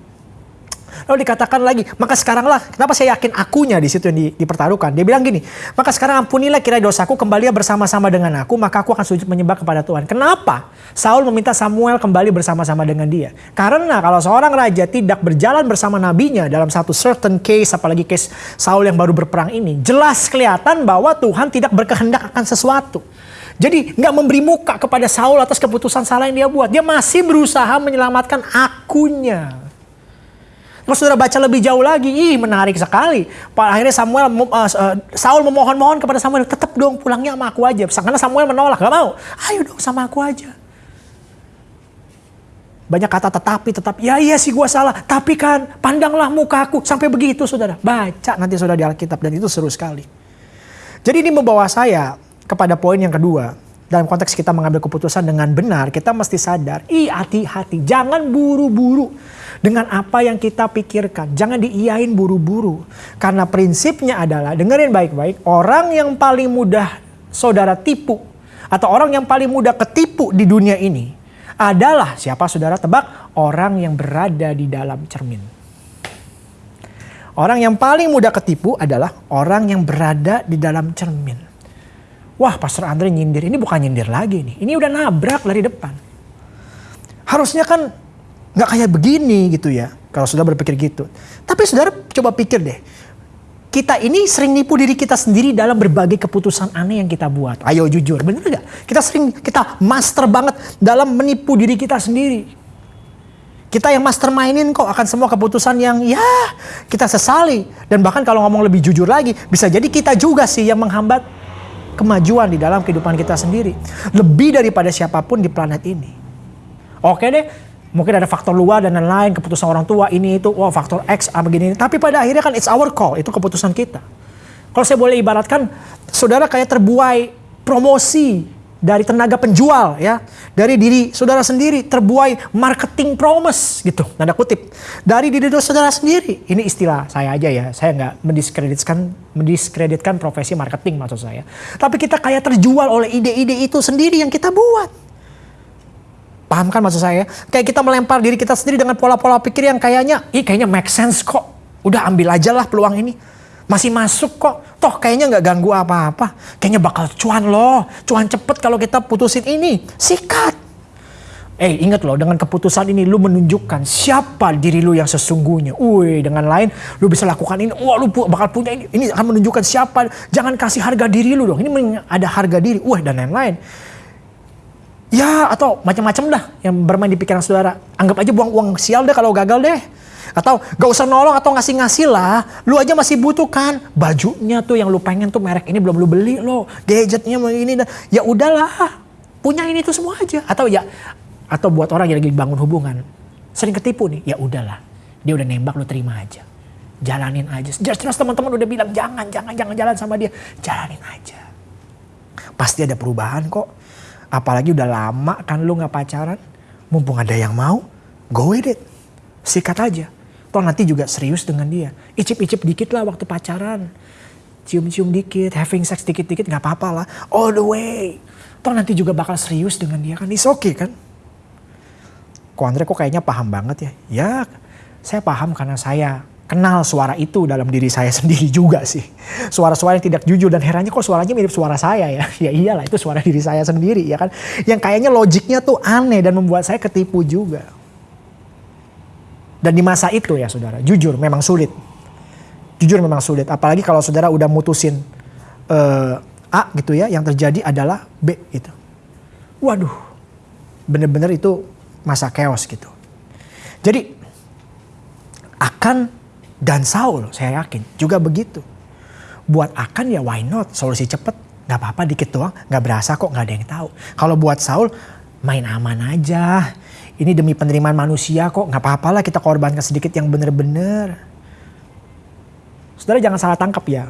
Speaker 2: Lalu dikatakan lagi, maka sekaranglah, kenapa saya yakin akunya di situ yang di, dipertaruhkan. Dia bilang gini, maka sekarang ampunilah kira dosaku kembali bersama-sama dengan aku, maka aku akan sujud menyembah kepada Tuhan. Kenapa? Saul meminta Samuel kembali bersama-sama dengan dia. Karena kalau seorang raja tidak berjalan bersama nabinya dalam satu certain case, apalagi case Saul yang baru berperang ini, jelas kelihatan bahwa Tuhan tidak berkehendak akan sesuatu. Jadi nggak memberi muka kepada Saul atas keputusan salah yang dia buat. Dia masih berusaha menyelamatkan akunya. Kalau saudara baca lebih jauh lagi, ih menarik sekali. Akhirnya Samuel, uh, Saul memohon-mohon kepada Samuel, tetap dong pulangnya sama aku aja. Karena Samuel menolak, gak mau. Ayo dong sama aku aja. Banyak kata tetapi, tetap, ya iya sih gue salah. Tapi kan pandanglah mukaku. Sampai begitu saudara. Baca nanti saudara di Alkitab dan itu seru sekali. Jadi ini membawa saya kepada poin yang kedua. Dalam konteks kita mengambil keputusan dengan benar, kita mesti sadar, ih hati-hati, jangan buru-buru dengan apa yang kita pikirkan. Jangan diiyain buru-buru. Karena prinsipnya adalah, dengerin baik-baik, orang yang paling mudah saudara tipu atau orang yang paling mudah ketipu di dunia ini adalah siapa saudara tebak? Orang yang berada di dalam cermin. Orang yang paling mudah ketipu adalah orang yang berada di dalam cermin. Wah, Pastor Andre nyindir. Ini bukan nyindir lagi nih. Ini udah nabrak dari depan. Harusnya kan nggak kayak begini gitu ya. Kalau sudah berpikir gitu. Tapi saudara coba pikir deh. Kita ini sering nipu diri kita sendiri dalam berbagai keputusan aneh yang kita buat. Ayo jujur, bener gak? Kita sering, kita master banget dalam menipu diri kita sendiri. Kita yang mastermindin kok akan semua keputusan yang ya kita sesali. Dan bahkan kalau ngomong lebih jujur lagi, bisa jadi kita juga sih yang menghambat kemajuan di dalam kehidupan kita sendiri. Lebih daripada siapa pun di planet ini. Oke deh, Mungkin ada faktor luar dan lain-lain, keputusan orang tua ini itu, wah faktor X apa begini. Tapi pada akhirnya kan it's our call, itu keputusan kita. Kalau saya boleh ibaratkan, saudara kayak terbuai promosi dari tenaga penjual ya, dari diri saudara sendiri terbuai marketing promise gitu, tanda kutip. Dari diri saudara sendiri. Ini istilah saya aja ya, saya nggak mendiskreditkan mendiskreditkan profesi marketing maksud saya. Tapi kita kayak terjual oleh ide-ide itu sendiri yang kita buat. Paham kan maksud saya? Kayak kita melempar diri kita sendiri dengan pola-pola pikir yang kayaknya, ih kayaknya make sense kok. Udah ambil aja lah peluang ini masih masuk kok. Toh kayaknya nggak ganggu apa-apa. Kayaknya bakal cuan loh. Cuan cepet kalau kita putusin ini. Sikat. Eh ingat loh dengan keputusan ini lu menunjukkan siapa diri lu yang sesungguhnya. Wih dengan lain lu bisa lakukan ini. Wah lu bakal punya ini. Ini akan menunjukkan siapa. Jangan kasih harga diri lu dong. Ini ada harga diri. Wah dan lain-lain. Ya atau macam-macam dah yang bermain di pikiran saudara. Anggap aja buang uang sial deh kalau gagal deh. Atau gak usah nolong atau ngasih-ngasih lah. Lu aja masih butuh kan. Bajunya tuh yang lu pengen tuh merek ini belum lu beli lo. Gadgetnya ini. Ya udahlah. Punya ini tuh semua aja. Atau ya. Atau buat orang yang lagi bangun hubungan. Sering ketipu nih. Ya udahlah. Dia udah nembak lu terima aja. Jalanin aja. Jelas-jelas teman-teman udah bilang jangan, jangan, jangan jalan sama dia. Jalanin aja. Pasti ada perubahan kok. Apalagi udah lama kan lu gak pacaran. Mumpung ada yang mau, go with it. Sikat aja. Toh nanti juga serius dengan dia. Icip-icip dikit lah waktu pacaran. Cium-cium dikit, having sex dikit-dikit gak apa-apa lah. All the way. Toh nanti juga bakal serius dengan dia kan. It's okay kan. Kok Andre kok kayaknya paham banget ya. Ya saya paham karena saya kenal suara itu dalam diri saya sendiri juga sih. Suara-suara yang tidak jujur dan herannya kok suaranya mirip suara saya ya. Ya iyalah itu suara diri saya sendiri ya kan. Yang kayaknya logiknya tuh aneh dan membuat saya ketipu juga. Dan di masa itu ya saudara, jujur memang sulit. Jujur memang sulit. Apalagi kalau saudara udah mutusin uh, A gitu ya, yang terjadi adalah B gitu. Waduh, bener-bener itu masa chaos gitu. Jadi akan dan Saul saya yakin juga begitu. Buat akan ya why not, solusi cepet. Gak apa-apa dikit doang, gak berasa kok gak ada yang tahu. Kalau buat Saul main aman aja ini demi penerimaan manusia kok nggak apa-apa lah kita korbankan sedikit yang benar-benar. Saudara jangan salah tangkap ya.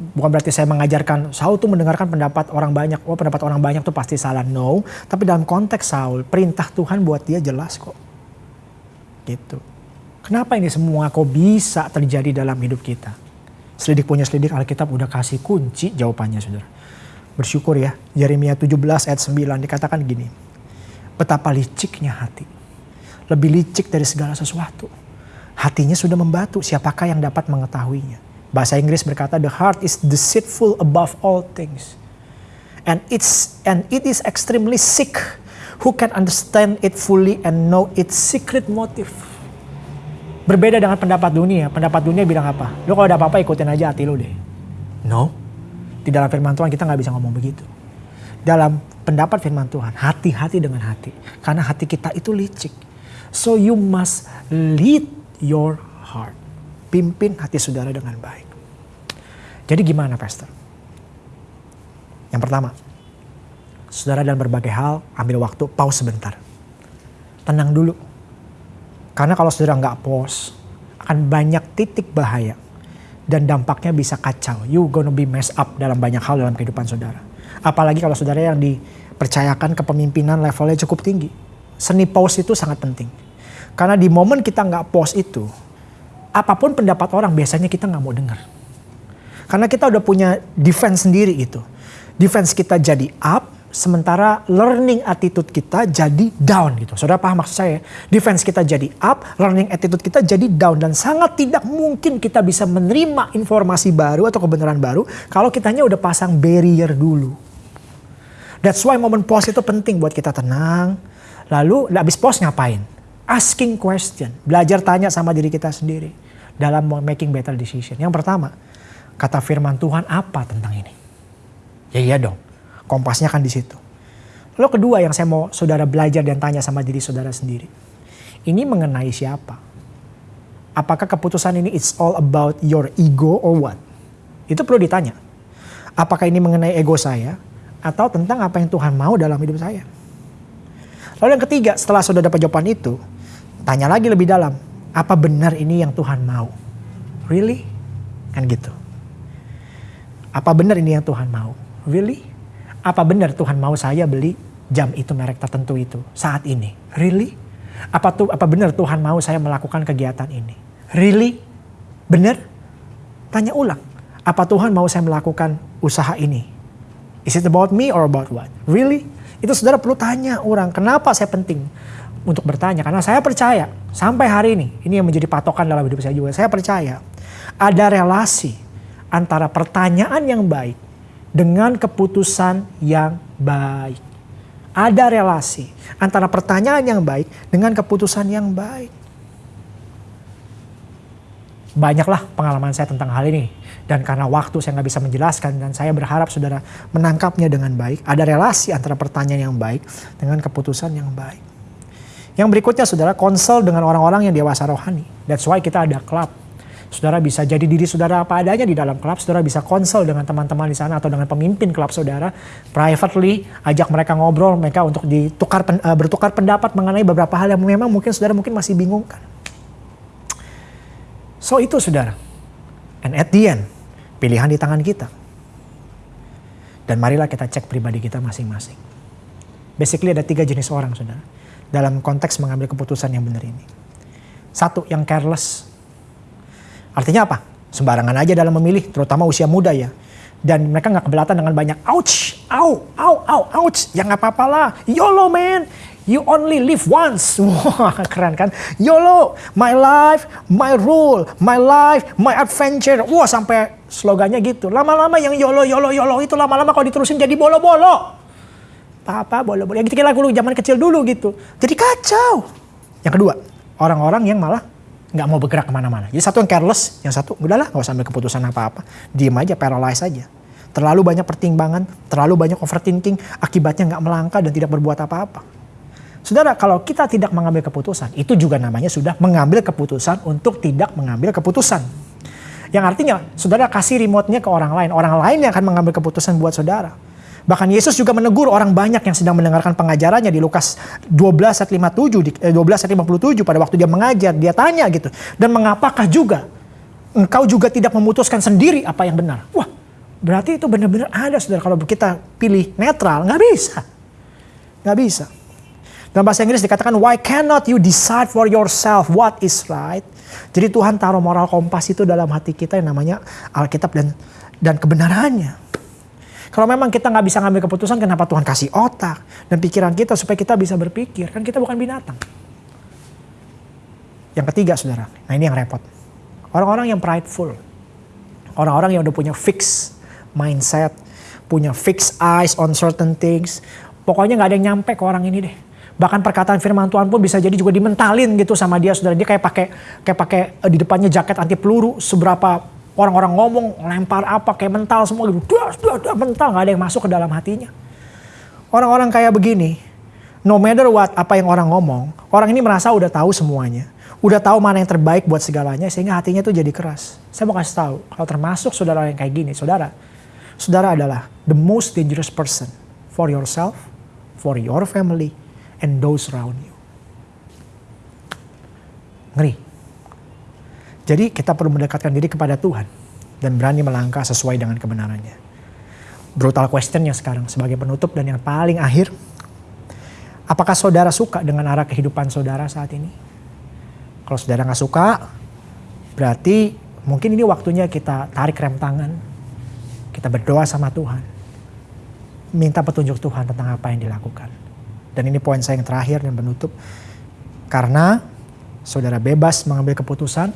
Speaker 2: Bukan berarti saya mengajarkan Saul tuh mendengarkan pendapat orang banyak. Oh pendapat orang banyak tuh pasti salah. No. Tapi dalam konteks Saul, perintah Tuhan buat dia jelas kok. Gitu. Kenapa ini semua kok bisa terjadi dalam hidup kita? Selidik punya selidik Alkitab udah kasih kunci jawabannya saudara. Bersyukur ya. Yeremia 17 ayat 9 dikatakan gini Betapa liciknya hati. Lebih licik dari segala sesuatu. Hatinya sudah membatu, siapakah yang dapat mengetahuinya? Bahasa Inggris berkata, the heart is deceitful above all things. And it's and it is extremely sick. Who can understand it fully and know its secret motive? Berbeda dengan pendapat dunia. Pendapat dunia bilang apa? Lo kalau ada apa-apa ikutin aja hati lo deh. No. Di dalam firman Tuhan kita nggak bisa ngomong begitu. Dalam pendapat firman Tuhan. Hati-hati dengan hati. Karena hati kita itu licik. So you must lead your heart. Pimpin hati saudara dengan baik. Jadi gimana pastor? Yang pertama, saudara dalam berbagai hal ambil waktu pause sebentar. Tenang dulu. Karena kalau saudara nggak pause, akan banyak titik bahaya. Dan dampaknya bisa kacau. You gonna be messed up dalam banyak hal dalam kehidupan saudara. Apalagi kalau saudara yang dipercayakan kepemimpinan levelnya cukup tinggi. Seni pause itu sangat penting. Karena di momen kita nggak pause itu, apa pun pendapat orang biasanya kita nggak mau dengar. Karena kita udah punya defense sendiri itu. Defense kita jadi up, sementara learning attitude kita jadi down gitu. Saudara paham maksud saya? Defense kita jadi up, learning attitude kita jadi down dan sangat tidak mungkin kita bisa menerima informasi baru atau kebenaran baru kalau kitanya udah pasang barrier dulu. That's why momen pause itu penting buat kita tenang. Lalu habis pause ngapain? Asking question. Belajar tanya sama diri kita sendiri. Dalam making better decision. Yang pertama, kata firman Tuhan apa tentang ini? Ya iya dong. Kompasnya kan di situ. Lalu kedua yang saya mau saudara belajar dan tanya sama diri saudara sendiri. Ini mengenai siapa? Apakah keputusan ini it's all about your ego or what? Itu perlu ditanya. Apakah ini mengenai ego saya? Atau tentang apa yang Tuhan mau dalam hidup saya. Lalu yang ketiga, setelah sudah dapat jawaban itu, tanya lagi lebih dalam, apa benar ini yang Tuhan mau? Really? Kan gitu. Apa benar ini yang Tuhan mau? Really? Apa benar Tuhan mau saya beli jam itu merek tertentu itu saat ini? Really? Apa tuh apa benar Tuhan mau saya melakukan kegiatan ini? Really? Benar? Tanya ulang. Apa Tuhan mau saya melakukan usaha ini? Is it about me or about what? Really? Itu saudara perlu tanya orang, kenapa saya penting untuk bertanya? Karena saya percaya sampai hari ini, ini yang menjadi patokan dalam hidup saya juga. Saya percaya ada relasi antara pertanyaan yang baik dengan keputusan yang baik. Ada relasi antara pertanyaan yang baik dengan keputusan yang baik. Banyaklah pengalaman saya tentang hal ini. Dan karena waktu saya nggak bisa menjelaskan dan saya berharap saudara menangkapnya dengan baik. Ada relasi antara pertanyaan yang baik dengan keputusan yang baik. Yang berikutnya saudara konsel dengan orang-orang yang dewasa rohani. That's why kita ada klub. Saudara bisa jadi diri saudara apa adanya di dalam klub. Saudara bisa konsel dengan teman-teman di sana atau dengan pemimpin klub saudara. Privately ajak mereka ngobrol mereka untuk ditukar uh, bertukar pendapat mengenai beberapa hal yang memang mungkin saudara mungkin masih bingungkan. So itu saudara. And at the end, Pilihan di tangan kita. Dan marilah kita cek pribadi kita masing-masing. Basically ada tiga jenis orang saudara. Dalam konteks mengambil keputusan yang benar ini. Satu yang careless. Artinya apa? Sembarangan aja dalam memilih, terutama usia muda ya. Dan mereka nggak keberatan dengan banyak ouch, au, au, au, ouch. Ya nggak apa-apa lah. YOLO man, You only live once. Wah, keren kan? YOLO, my life, my rule, my life, my adventure. Wah, sampai slogannya gitu. Lama-lama yang YOLO, YOLO, YOLO itu lama-lama kalau diterusin jadi bolo-bolo. Apa-apa bolo-bolo. Yang kita lagu zaman kecil dulu gitu. Jadi kacau. Yang kedua, orang-orang yang malah nggak mau bergerak ke mana-mana. Jadi satu yang careless, yang satu udahlah nggak usah ambil keputusan apa-apa. Diem aja, paralyze aja. Terlalu banyak pertimbangan, terlalu banyak overthinking, akibatnya nggak melangkah dan tidak berbuat apa-apa. Saudara, kalau kita tidak mengambil keputusan, itu juga namanya sudah mengambil keputusan untuk tidak mengambil keputusan. Yang artinya, saudara kasih remote-nya ke orang lain. Orang lain yang akan mengambil keputusan buat saudara. Bahkan Yesus juga menegur orang banyak yang sedang mendengarkan pengajarannya di Lukas 12 ayat 57, di, eh, 12 ayat 57 pada waktu dia mengajar, dia tanya gitu. Dan mengapakah juga engkau juga tidak memutuskan sendiri apa yang benar? Wah, berarti itu benar-benar ada saudara. Kalau kita pilih netral, nggak bisa. Nggak bisa. Dalam bahasa Inggris dikatakan, why cannot you decide for yourself what is right? Jadi Tuhan taruh moral kompas itu dalam hati kita yang namanya Alkitab dan dan kebenarannya. Kalau memang kita nggak bisa ngambil keputusan, kenapa Tuhan kasih otak dan pikiran kita supaya kita bisa berpikir? Kan kita bukan binatang. Yang ketiga, saudara. Nah ini yang repot. Orang-orang yang prideful. Orang-orang yang udah punya fix mindset, punya fix eyes on certain things. Pokoknya nggak ada yang nyampe ke orang ini deh Bahkan perkataan firman Tuhan pun bisa jadi juga dimentalin gitu sama dia saudara. Dia kayak pakai kayak pakai uh, di depannya jaket anti peluru seberapa orang-orang ngomong lempar apa kayak mental semua gitu. Dah, dah, mental nggak ada yang masuk ke dalam hatinya. Orang-orang kayak begini, no matter what apa yang orang ngomong, orang ini merasa udah tahu semuanya. Udah tahu mana yang terbaik buat segalanya sehingga hatinya tuh jadi keras. Saya mau kasih tahu, kalau termasuk saudara yang kayak gini, saudara, saudara adalah the most dangerous person for yourself, for your family, and those around you. Ngeri. Jadi kita perlu mendekatkan diri kepada Tuhan dan berani melangkah sesuai dengan kebenarannya. Brutal question yang sekarang sebagai penutup dan yang paling akhir. Apakah saudara suka dengan arah kehidupan saudara saat ini? Kalau saudara nggak suka, berarti mungkin ini waktunya kita tarik rem tangan. Kita berdoa sama Tuhan. Minta petunjuk Tuhan tentang apa yang dilakukan. Dan ini poin saya yang terakhir dan penutup. Karena saudara bebas mengambil keputusan,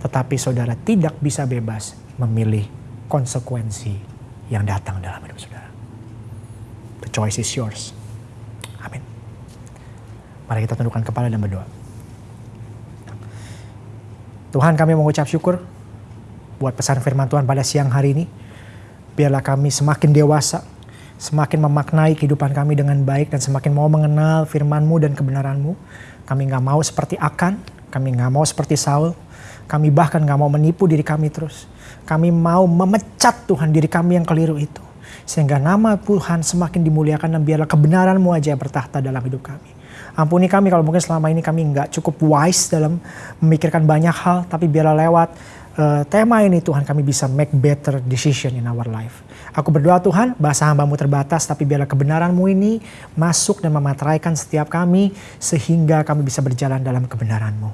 Speaker 2: tetapi saudara tidak bisa bebas memilih konsekuensi yang datang dalam hidup saudara. The choice is yours. Amin. Mari kita tundukkan kepala dan berdoa. Tuhan kami mengucap syukur buat pesan firman Tuhan pada siang hari ini. Biarlah kami semakin dewasa semakin memaknai kehidupan kami dengan baik dan semakin mau mengenal firman-Mu dan kebenaran-Mu. Kami nggak mau seperti Akan, kami nggak mau seperti Saul, kami bahkan nggak mau menipu diri kami terus. Kami mau memecat Tuhan diri kami yang keliru itu. Sehingga nama Tuhan semakin dimuliakan dan biarlah kebenaran-Mu aja yang bertahta dalam hidup kami. Ampuni kami kalau mungkin selama ini kami nggak cukup wise dalam memikirkan banyak hal, tapi biarlah lewat uh, tema ini Tuhan kami bisa make better decision in our life. Aku berdoa Tuhan, bahasa hambamu terbatas, tapi biarlah kebenaranmu ini masuk dan memateraikan setiap kami, sehingga kami bisa berjalan dalam kebenaranmu.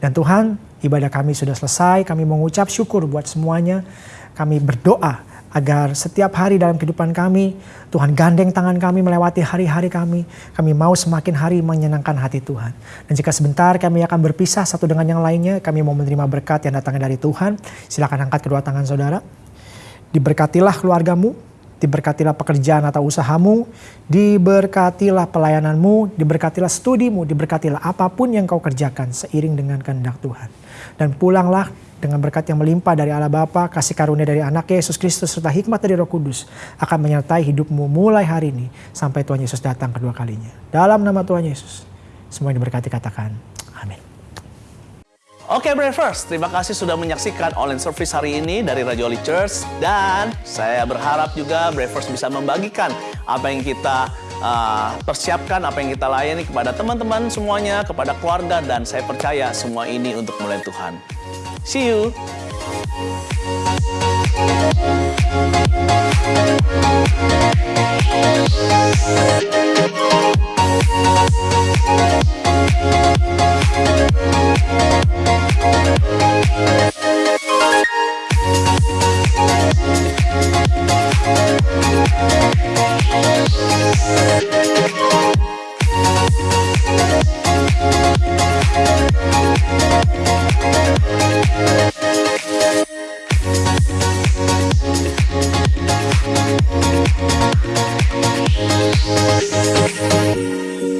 Speaker 2: Dan Tuhan, ibadah kami sudah selesai, kami mengucap syukur buat semuanya. Kami berdoa agar setiap hari dalam kehidupan kami, Tuhan gandeng tangan kami melewati hari-hari kami. Kami mau semakin hari menyenangkan hati Tuhan. Dan jika sebentar kami akan berpisah satu dengan yang lainnya, kami mau menerima berkat yang datangnya dari Tuhan. Silakan angkat kedua tangan saudara. Diberkatilah keluargamu, diberkatilah pekerjaan atau usahamu, diberkatilah pelayananmu, diberkatilah studimu, diberkatilah apa pun yang kau kerjakan seiring dengan kehendak Tuhan. Dan pulanglah dengan berkat yang melimpah dari Allah Bapa, kasih karunia dari anak Yesus Kristus, serta hikmat dari roh kudus akan menyertai hidupmu mulai hari ini sampai Tuhan Yesus datang kedua kalinya. Dalam nama Tuhan Yesus, semua yang diberkati katakan,
Speaker 3: Oke Bravers, terima kasih sudah menyaksikan online service hari ini dari Holy Church dan saya berharap juga Bravers bisa membagikan apa yang kita uh, persiapkan, apa yang kita layani kepada teman-teman semuanya, kepada keluarga dan saya percaya semua ini untuk mulai Tuhan. See you. Thank you. We'll be right back. Thank you.